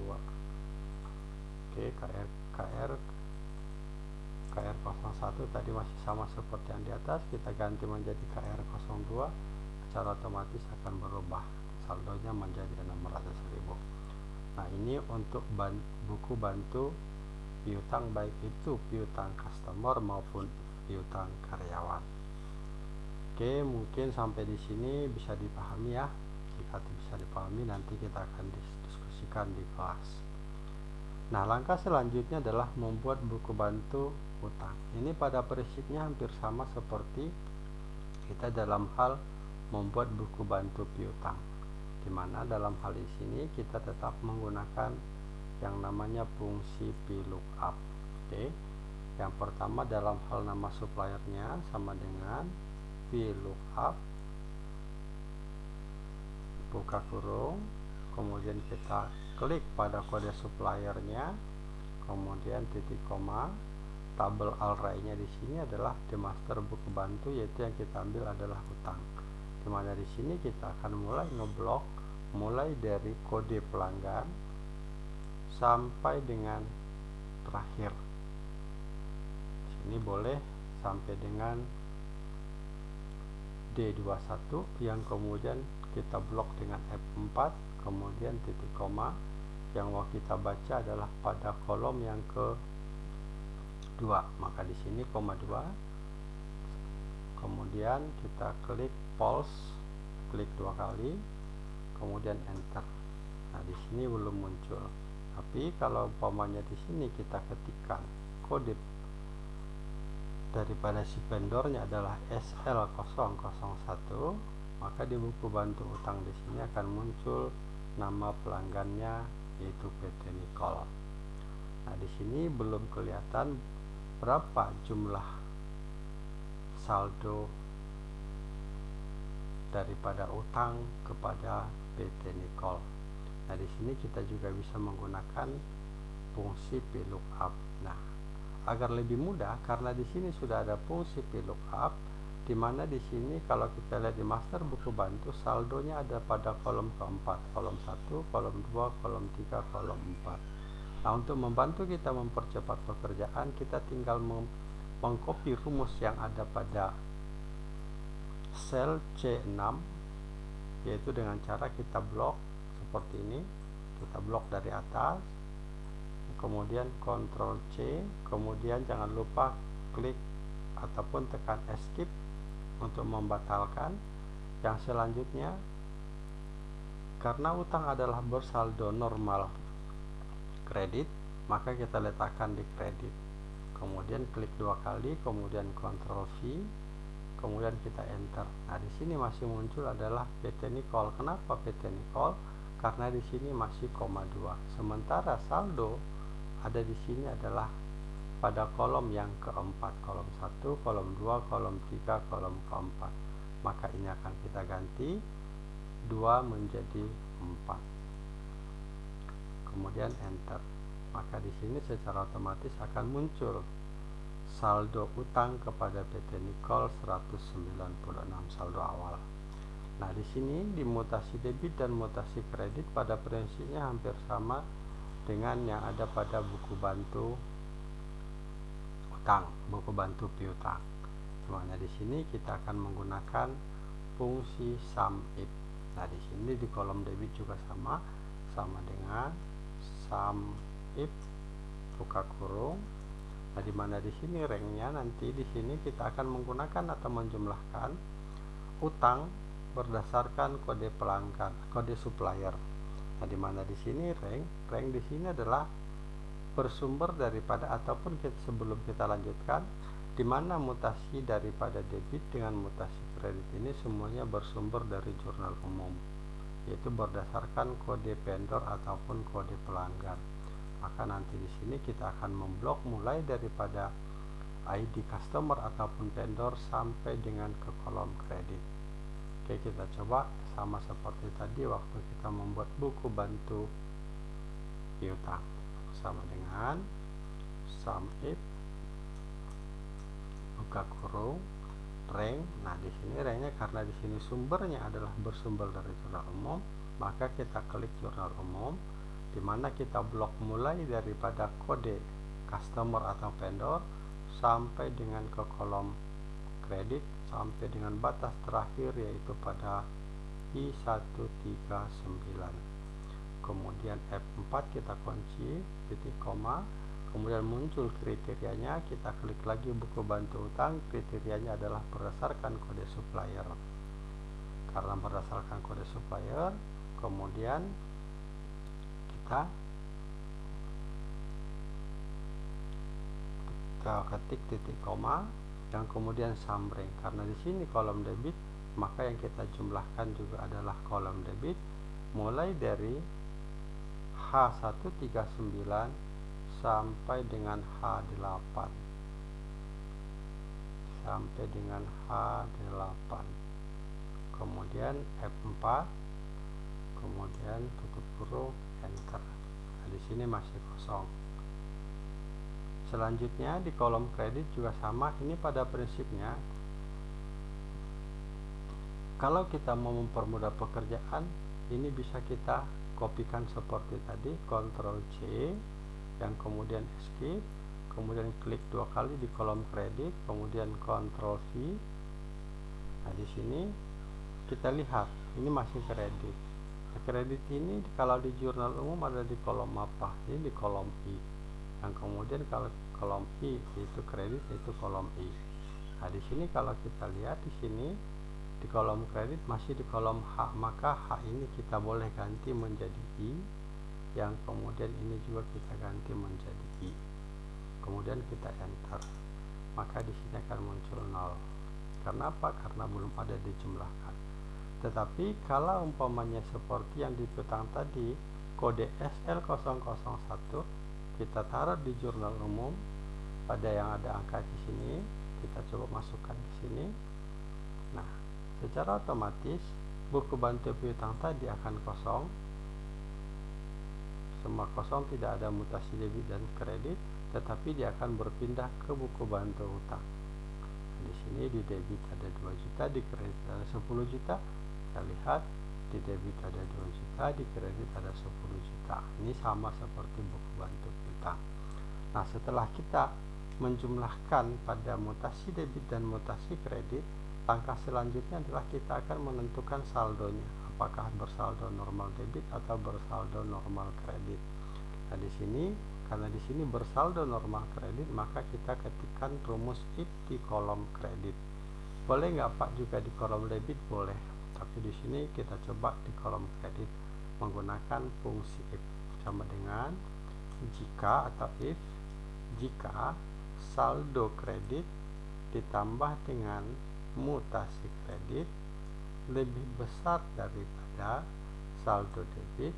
oke KR KR KR01 tadi masih sama seperti yang di atas. Kita ganti menjadi KR02 secara otomatis akan berubah. Saldonya menjadi 600.000 nah ini untuk buku bantu piutang baik itu piutang customer maupun piutang karyawan. Oke, mungkin sampai di sini bisa dipahami ya. Jika bisa dipahami nanti kita akan diskusikan di kelas. Nah, langkah selanjutnya adalah membuat buku bantu utang. Ini pada prinsipnya hampir sama seperti kita dalam hal membuat buku bantu piutang. Di mana dalam hal di sini kita tetap menggunakan yang namanya fungsi VLOOKUP oke? Yang pertama dalam hal nama suppliernya sama dengan VLOOKUP buka kurung kemudian kita klik pada kode suppliernya. Kemudian titik koma tabel array-nya di sini adalah the master book bantu yaitu yang kita ambil adalah utang di mana di sini kita akan mulai ngeblok mulai dari kode pelanggan sampai dengan terakhir. Sini boleh sampai dengan D21 yang kemudian kita blok dengan F4 kemudian titik koma. Yang mau kita baca adalah pada kolom yang ke 2 maka di sini koma 2 kemudian kita klik pulse klik dua kali kemudian enter. Nah di sini belum muncul tapi kalau umpamanya di sini kita ketikkan kode daripada si vendornya adalah SL001 maka di buku bantu utang di sini akan muncul nama pelanggannya yaitu PT Nicol. Nah, di sini belum kelihatan berapa jumlah saldo daripada utang kepada PT Nicol. Nah, di sini kita juga bisa menggunakan fungsi VLOOKUP. Nah, agar lebih mudah karena di sini sudah ada fungsi VLOOKUP di mana di sini kalau kita lihat di master buku bantu saldonya ada pada kolom keempat kolom 1 kolom 2 kolom 3 kolom 4 nah untuk membantu kita mempercepat pekerjaan kita tinggal meng mengcopy rumus yang ada pada sel C6 yaitu dengan cara kita blok seperti ini. Kita blok dari atas. Kemudian Ctrl C. Kemudian jangan lupa klik ataupun tekan escape untuk membatalkan. Yang selanjutnya karena utang adalah bersaldo normal kredit maka kita letakkan di kredit. Kemudian klik dua kali kemudian Ctrl V kemudian kita enter. Nah di sini masih muncul adalah PT Nicol kenapa PT Nicol karena di sini masih koma 2 sementara saldo ada di sini adalah pada kolom yang keempat kolom 1 kolom 2 kolom 3 kolom keempat. Maka ini akan kita ganti 2 menjadi 4 kemudian enter. Maka di sini secara otomatis akan muncul saldo utang kepada PT Nicol 196 saldo awal nah di sini di mutasi debit dan mutasi kredit pada prinsipnya hampir sama dengan yang ada pada buku bantu utang, buku bantu piutang. Semuanya di sini kita akan menggunakan fungsi sum if. Nah, di sini di kolom debit juga sama, sama dengan sum if buka kurung. Nah, di mana di sini ranknya nanti di sini kita akan menggunakan atau menjumlahkan utang berdasarkan kode pelanggan, kode supplier. Nah, di mana di sini rank, rank di sini adalah bersumber daripada ataupun kita, sebelum kita lanjutkan di mana mutasi daripada debit dengan mutasi kredit ini semuanya bersumber dari jurnal umum yaitu berdasarkan kode vendor ataupun kode pelanggan. Maka nanti di sini kita akan memblok mulai daripada ID customer ataupun vendor sampai dengan ke kolom kredit. Oke, kita coba sama seperti tadi waktu kita membuat buku bantu piutang sama dengan sum if buka kurung rank nah di sini ranknya karena di sini sumbernya adalah bersumber dari jurnal umum maka kita klik jurnal umum di mana kita blok mulai daripada kode customer atau vendor sampai dengan ke kolom kredit sampai dengan batas terakhir yaitu pada I139 kemudian F4 kita kunci titik koma. Kemudian muncul kriterianya kita klik lagi buku bantu utang kriterianya adalah berdasarkan kode supplier. Karena berdasarkan kode supplier kemudian kita kita ketik titik koma yang kemudian summary karena di sini kolom debit maka yang kita jumlahkan juga adalah kolom debit mulai dari H139 sampai dengan H8 sampai dengan H8 kemudian F4 kemudian tutup kurung enter. Nah, di sini masih kosong selanjutnya di kolom kredit juga sama ini pada prinsipnya. Kalau kita mau mempermudah pekerjaan ini bisa kita kopikan seperti tadi Ctrl C yang kemudian escape kemudian klik dua kali di kolom kredit kemudian Ctrl V. Nah di sini kita lihat ini masih kredit. Nah, kredit ini kalau di jurnal umum ada di kolom apa? Ini di kolom I yang kemudian kalau kolom I itu kredit itu kolom I Nah, di sini kalau kita lihat di sini di kolom kredit masih di kolom H, maka H ini kita boleh ganti menjadi I yang kemudian ini juga kita ganti menjadi I. Kemudian kita enter. Maka di sini akan muncul 0. Karena apa? Karena belum ada dijumlahkan. Tetapi kalau umpamanya seperti yang di tadi, kode SL001 kita taruh di jurnal umum. Pada yang ada angka di sini kita coba masukkan ke sini. Nah secara otomatis buku bantu piutang tadi akan kosong. Semua kosong tidak ada mutasi debit dan kredit tetapi dia akan berpindah ke buku bantu hutang di sini di debit ada 2 juta di kredit ada 10 juta. Kita lihat di debit ada 2 juta di kredit ada 10 juta. Ini sama seperti buku bantu piutang nah setelah kita menjumlahkan pada mutasi debit dan mutasi kredit, langkah selanjutnya adalah kita akan menentukan saldonya, apakah bersaldo normal debit atau bersaldo normal kredit. Nah, di sini karena di sini bersaldo normal kredit, maka kita ketikkan rumus if di kolom kredit. Boleh nggak Pak juga di kolom debit? Boleh. Tapi di sini kita coba di kolom kredit menggunakan fungsi if sama dengan jika atau if jika saldo kredit ditambah dengan mutasi kredit lebih besar daripada saldo debit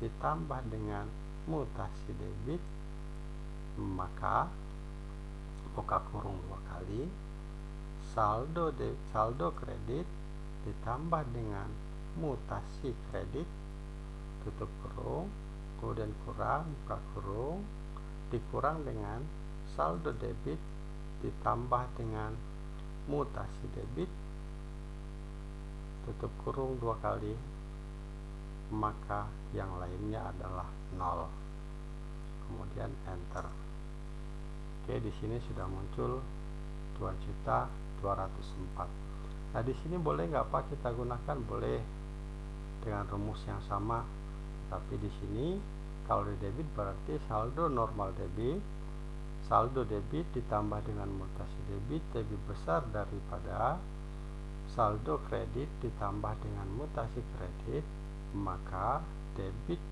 ditambah dengan mutasi debit maka buka kurung dua kali saldo de, saldo kredit ditambah dengan mutasi kredit tutup kurung kemudian kurang buka kurung dikurang dengan saldo debit ditambah dengan mutasi debit. Tutup kurung dua kali maka yang lainnya adalah nol. Kemudian enter. Oke di sini sudah muncul 2 juta 204 nah di sini boleh nggak pak kita gunakan? Boleh. Dengan rumus yang sama tapi di sini kalau di debit berarti saldo normal debit. Saldo debit ditambah dengan mutasi debit lebih besar daripada saldo kredit ditambah dengan mutasi kredit maka debit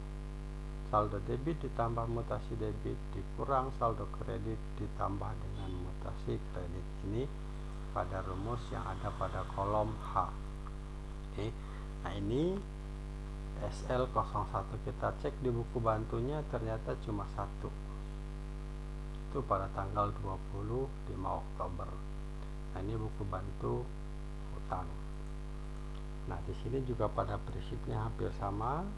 saldo debit ditambah mutasi debit dikurang saldo kredit ditambah dengan mutasi kredit. Ini pada rumus yang ada pada kolom H. Oke nah ini SL01 kita cek di buku bantunya ternyata cuma satu itu pada tanggal 25 Oktober. Nah, ini buku bantu hutang. Nah, di sini juga pada prinsipnya hampir sama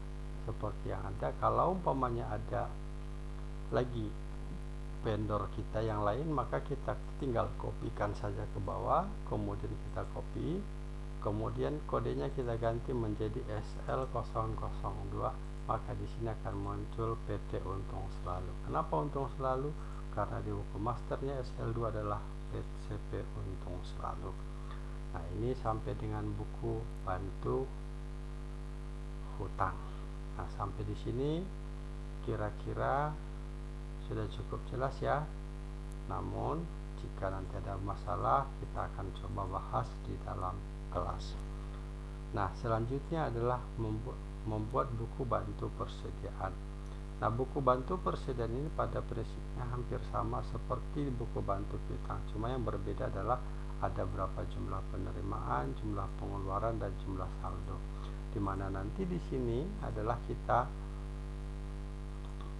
seperti yang ada. Kalau umpamanya ada lagi vendor kita yang lain, maka kita tinggal kopikan saja ke bawah, kemudian kita copy, kemudian kodenya kita ganti menjadi SL002 maka di sini akan muncul PT Untung Selalu. Kenapa Untung Selalu? karena di buku masternya SL2 adalah PCP untung selalu nah ini sampai dengan buku bantu hutang nah sampai di sini kira-kira sudah cukup jelas ya namun jika nanti ada masalah kita akan coba bahas di dalam kelas nah selanjutnya adalah membuat, membuat buku bantu persediaan Nah, buku bantu persediaan ini pada prinsipnya hampir sama seperti buku bantu piutang, cuma yang berbeda adalah ada berapa jumlah penerimaan, jumlah pengeluaran dan jumlah saldo. Di mana nanti di sini adalah kita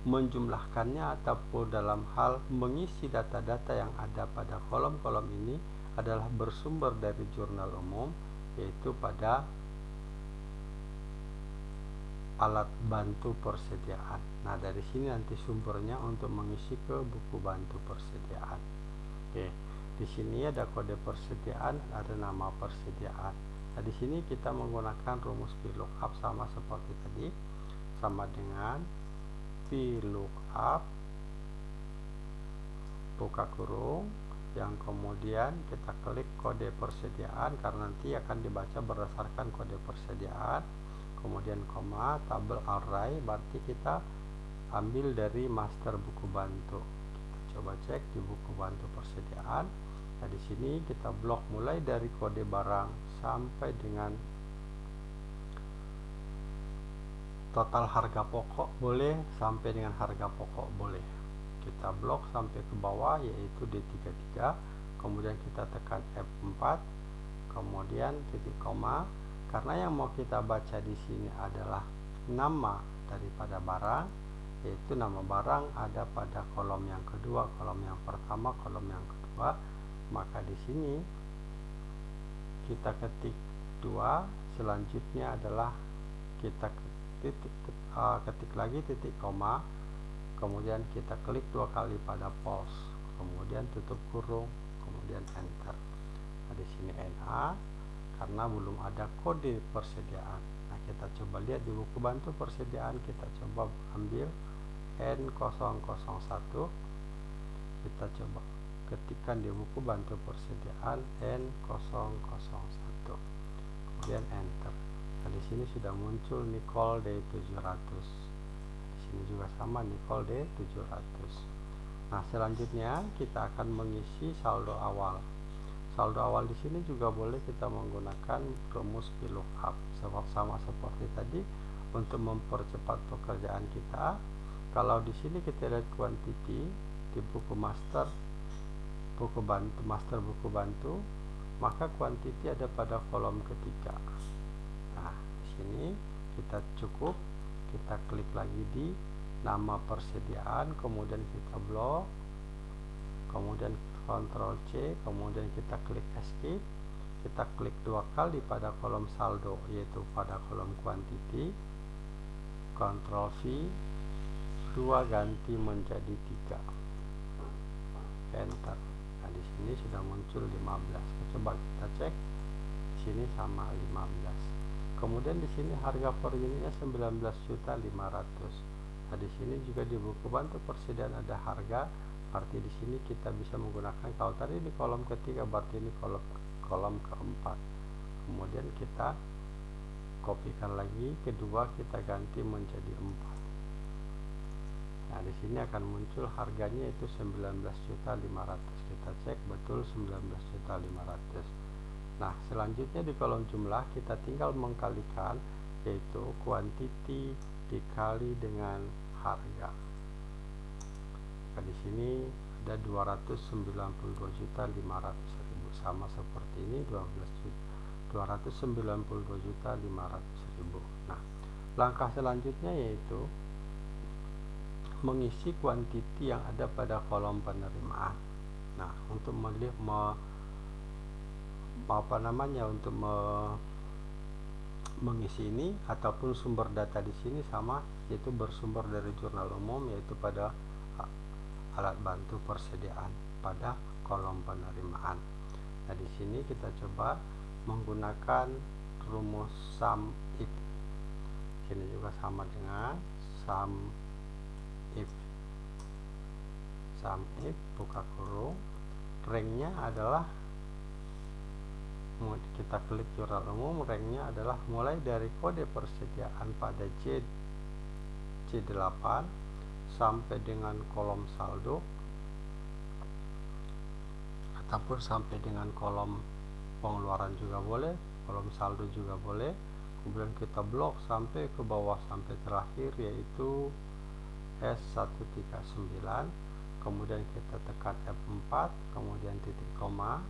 menjumlahkannya ataupun dalam hal mengisi data-data yang ada pada kolom-kolom ini adalah bersumber dari jurnal umum yaitu pada alat bantu persediaan. Nah, dari sini nanti sumbernya untuk mengisi ke buku bantu persediaan. Oke, di sini ada kode persediaan, ada nama persediaan. Nah, di sini kita menggunakan rumus VLOOKUP sama seperti tadi, sama dengan VLOOKUP buka kurung yang kemudian kita klik kode persediaan karena nanti akan dibaca berdasarkan kode persediaan. Kemudian koma tabel array berarti kita ambil dari master buku bantu. Kita coba cek di buku bantu persediaan. Nah, di sini kita blok mulai dari kode barang sampai dengan total harga pokok boleh sampai dengan harga pokok boleh. Kita blok sampai ke bawah yaitu D33, kemudian kita tekan F4, kemudian titik koma. Karena yang mau kita baca di sini adalah nama daripada barang, yaitu nama barang ada pada kolom yang kedua, kolom yang pertama, kolom yang kedua. Maka di sini kita ketik dua. Selanjutnya adalah kita ketik, uh, ketik lagi titik koma kemudian kita klik dua kali pada pause. Kemudian tutup kurung kemudian enter. Nah di sini NA karena belum ada kode persediaan. Nah kita coba lihat di buku bantu persediaan. Kita coba ambil N001 kita coba ketikkan di buku bantu persediaan N001 kemudian enter. Nah di sini sudah muncul Nicole D700 di sini juga sama Nicole D700 nah selanjutnya kita akan mengisi saldo awal. Saldo awal di sini juga boleh kita menggunakan rumus VLOOKUP sama seperti tadi untuk mempercepat pekerjaan kita. Kalau di sini kita lihat quantity di buku master buku bantu master buku bantu maka quantity ada pada kolom ketiga. Nah di sini kita cukup kita klik lagi di nama persediaan kemudian kita blok kemudian Ctrl C kemudian kita klik escape. Kita klik dua kali pada kolom saldo yaitu pada kolom quantity. Ctrl V dua ganti menjadi tiga. Enter. Di sini sudah muncul 15 coba kita cek. Di sini sama 15 kemudian di sini harga per unitnya 19.500 nah di sini juga di buku bantu persediaan ada harga berarti di sini kita bisa menggunakan kalau tadi di kolom ketiga berarti ini kolom kolom keempat kemudian kita kopikan lagi kedua kita ganti menjadi 4 Nah, di sini akan muncul harganya itu 19.500. Kita cek betul 19.500. Nah, selanjutnya di kolom jumlah kita tinggal mengkalikan yaitu kuantiti dikali dengan harga. Nah, di sini ada 292.500.000 sama seperti ini 12 juta 292.500.000. Nah, langkah selanjutnya yaitu mengisi kuantiti yang ada pada kolom penerimaan. Nah, untuk melihat me, apa namanya untuk me, mengisi ini ataupun sumber data di sini sama yaitu bersumber dari jurnal umum yaitu pada alat bantu persediaan pada kolom penerimaan. Nah, di sini kita coba menggunakan rumus sum if. Sini juga sama dengan sum if sum if buka kurung ranknya adalah kita klik jurnal umum ranknya adalah mulai dari kode persediaan pada C C8 sampai dengan kolom saldo ataupun sampai dengan kolom pengeluaran juga boleh kolom saldo juga boleh. Kemudian kita blok sampai ke bawah sampai terakhir yaitu S139 kemudian kita tekan F4 kemudian titik koma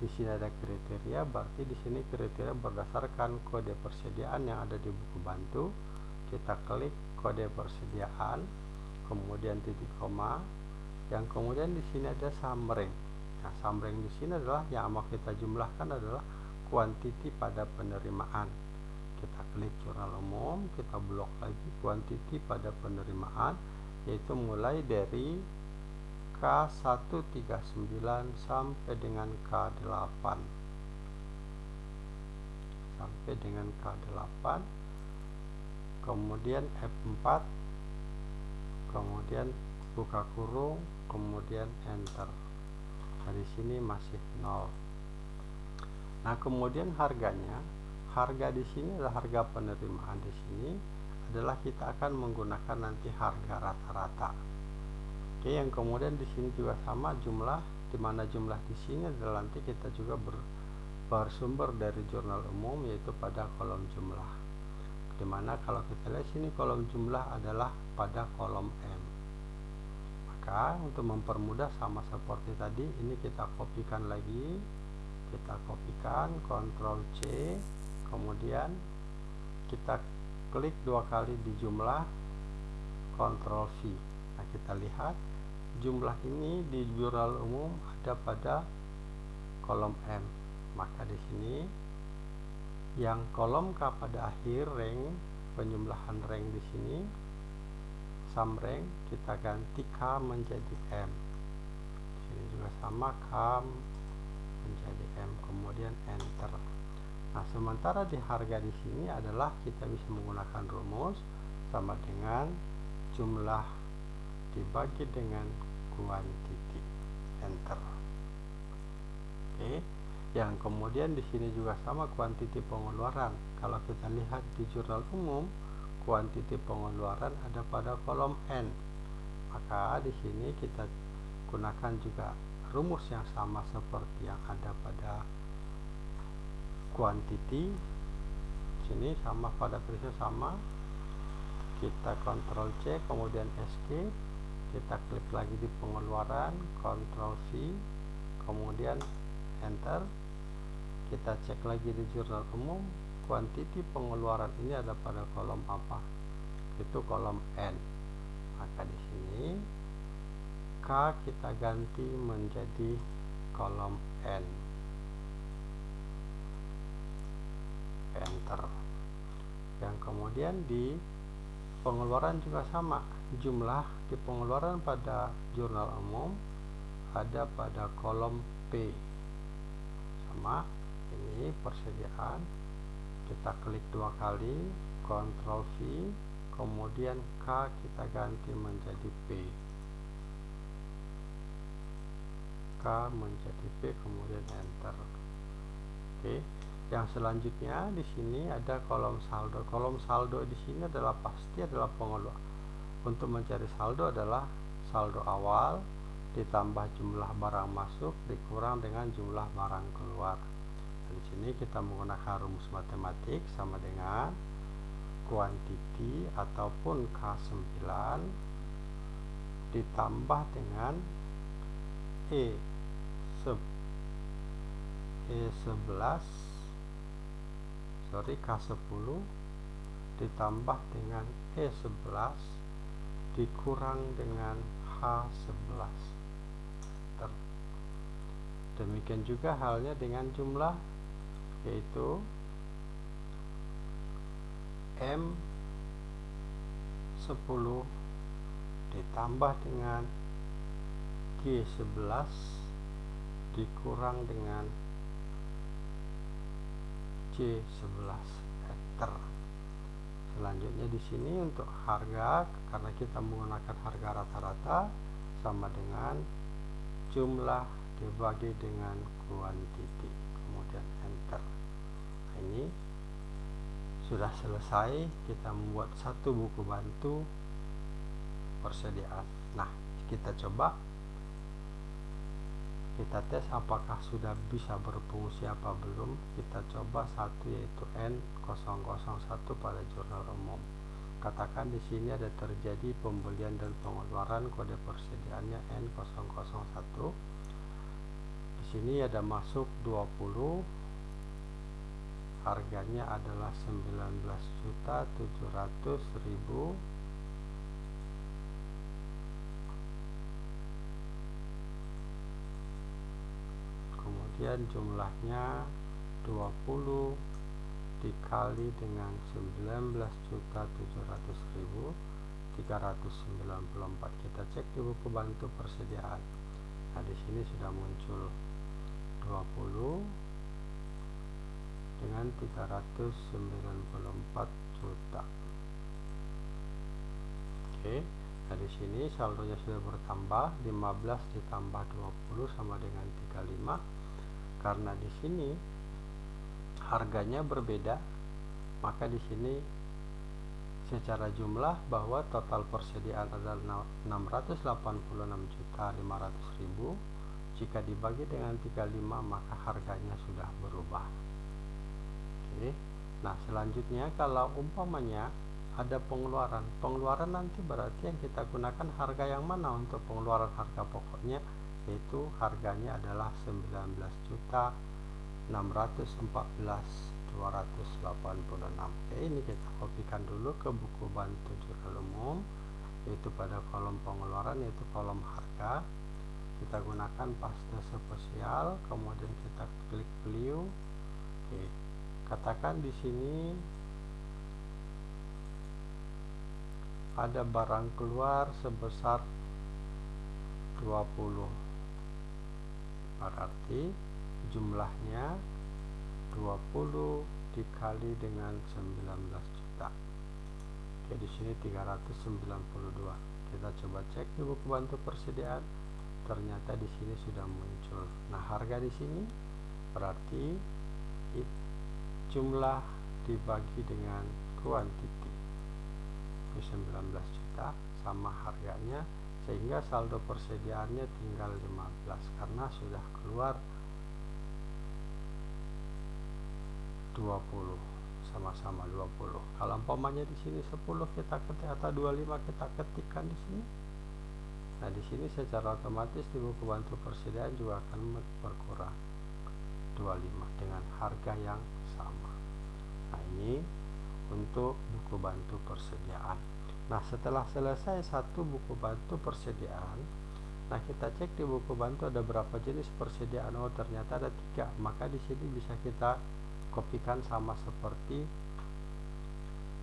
di sini ada kriteria berarti di sini kriteria berdasarkan kode persediaan yang ada di buku bantu. Kita klik kode persediaan kemudian titik koma. Yang kemudian di sini ada summary nah summary di sini adalah yang mau kita jumlahkan adalah kuantiti pada penerimaan. Kita klik jurnal umum kita blok lagi kuantiti pada penerimaan yaitu mulai dari K139 sampai dengan K8 sampai dengan K8 kemudian F4 kemudian buka kurung kemudian enter. Dari sini masih nol. Nah kemudian harganya harga di sini adalah harga penerimaan di sini adalah kita akan menggunakan nanti harga rata-rata oke yang kemudian di sini juga sama jumlah di mana jumlah di sini adalah nanti kita juga ber, bersumber dari jurnal umum yaitu pada kolom jumlah. Di mana kalau kita lihat sini kolom jumlah adalah pada kolom M. Maka untuk mempermudah sama seperti tadi ini kita kopikan lagi. Kita kopikan Ctrl C kemudian kita klik dua kali di jumlah Ctrl V. Nah kita lihat jumlah ini di jurnal umum ada pada kolom M. Maka di sini yang kolom K pada akhir rank penjumlahan rank di sini sum rank kita ganti K menjadi M. Di sini juga sama K menjadi M kemudian enter. Nah sementara di harga di sini adalah kita bisa menggunakan rumus sama dengan jumlah dibagi dengan kuantiti enter. Oke yang kemudian di sini juga sama kuantiti pengeluaran. Kalau kita lihat di jurnal umum kuantiti pengeluaran ada pada kolom N. Maka di sini kita gunakan juga rumus yang sama seperti yang ada pada kuantiti. Sini sama pada tulisnya sama. Kita kontrol C kemudian escape kita klik lagi di pengeluaran kontrol V kemudian enter. Kita cek lagi di jurnal umum. Kuantiti pengeluaran ini ada pada kolom apa? Itu kolom N. Maka di sini K kita ganti menjadi kolom N. Enter. Yang kemudian di pengeluaran juga sama. Jumlah di pengeluaran pada jurnal umum ada pada kolom P. Sama ini persediaan. Kita klik dua kali Ctrl V kemudian K kita ganti menjadi P. K menjadi P kemudian enter. Oke yang selanjutnya di sini ada kolom saldo. Kolom saldo di sini adalah pasti adalah pengeluaran untuk mencari saldo adalah saldo awal ditambah jumlah barang masuk dikurang dengan jumlah barang keluar. Di sini kita menggunakan rumus matematik sama dengan kuantiti ataupun K9 ditambah dengan E sub E11 sorry K10 ditambah dengan E11 dikurang dengan H11 demikian juga halnya dengan jumlah yaitu M 10 ditambah dengan G 11 dikurang dengan C 11 meter selanjutnya di sini untuk harga karena kita menggunakan harga rata-rata sama dengan jumlah dibagi dengan kuantiti. Kemudian enter. Nah, ini sudah selesai kita membuat satu buku bantu persediaan. Nah kita coba kita tes apakah sudah bisa berfungsi apa belum. Kita coba satu yaitu N001 pada jurnal umum. Katakan di sini ada terjadi pembelian dan pengeluaran kode persediaannya N001 di sini ada masuk 20 harganya adalah 19.700.000 kemudian jumlahnya 20 dikali dengan 19.700.394 kita cek di buku bantu persediaan. Nah di sini sudah muncul 20 dengan 394 juta. Oke nah di sini saldonya sudah bertambah 15 ditambah 20 sama dengan 35 karena di sini harganya berbeda maka di sini secara jumlah bahwa total persediaan adalah 686 juta 500 ribu. Jika dibagi dengan 35 maka harganya sudah berubah. Oke. Nah selanjutnya kalau umpamanya ada pengeluaran pengeluaran nanti berarti yang kita gunakan harga yang mana untuk pengeluaran harga pokoknya yaitu harganya adalah 19 juta 614 286 oke ini kita kopikan dulu ke buku bantu jurnal umum yaitu pada kolom pengeluaran yaitu kolom harga. Kita gunakan paste spesial kemudian kita klik view. Oke katakan di sini ada barang keluar sebesar 20 berarti jumlahnya 20 dikali dengan 19 juta. Oke di sini 392 kita coba cek di buku bantu persediaan. Ternyata di sini sudah muncul. Nah, harga di sini berarti jumlah dibagi dengan kuantiti. 19 juta sama harganya sehingga saldo persediaannya tinggal 15 karena sudah keluar 20 sama-sama 20 kalau umpamanya di sini 10 kita ketik atau 25 kita ketikkan di sini Nah, di sini secara otomatis di buku bantu persediaan juga akan berkurang 25 dengan harga yang sama. Nah, ini untuk buku bantu persediaan. Nah, setelah selesai satu buku bantu persediaan, nah kita cek di buku bantu ada berapa jenis persediaan. Oh, ternyata ada tiga. Maka di sini bisa kita kopikan sama seperti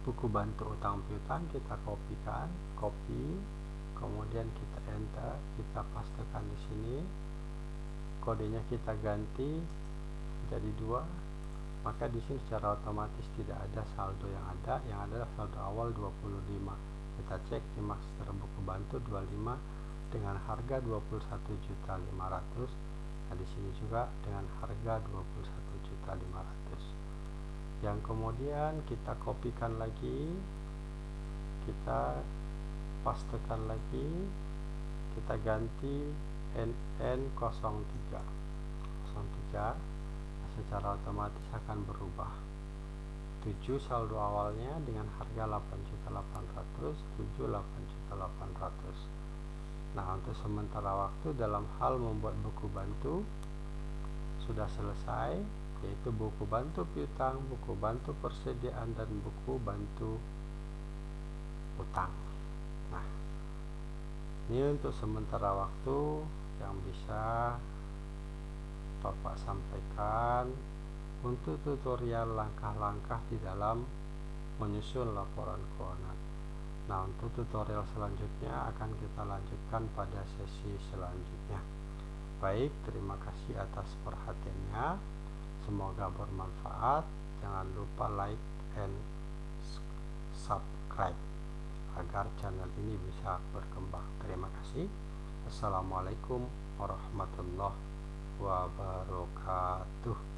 buku bantu utang piutang kita kopikan, copy kemudian kita enter kita pastekan di sini kodenya kita ganti jadi dua maka di sini secara otomatis tidak ada saldo yang ada yang ada saldo awal 25 kita cek di master buku bantu 25 dengan harga 21 juta 500 nah di sini juga dengan harga 21 juta 500 yang kemudian kita kopikan lagi kita pastekan lagi kita ganti NN03 03 secara otomatis akan berubah 7 saldo awalnya dengan harga 8.800 7 8.800 nah untuk sementara waktu dalam hal membuat buku bantu sudah selesai yaitu buku bantu piutang, buku bantu persediaan dan buku bantu utang. Nah ini untuk sementara waktu yang bisa Bapak sampaikan untuk tutorial langkah-langkah di dalam menyusun laporan keuangan nah untuk tutorial selanjutnya akan kita lanjutkan pada sesi selanjutnya baik terima kasih atas perhatiannya semoga bermanfaat jangan lupa like and subscribe agar channel ini bisa berkembang. Terima kasih. Assalamualaikum warahmatullahi wabarakatuh.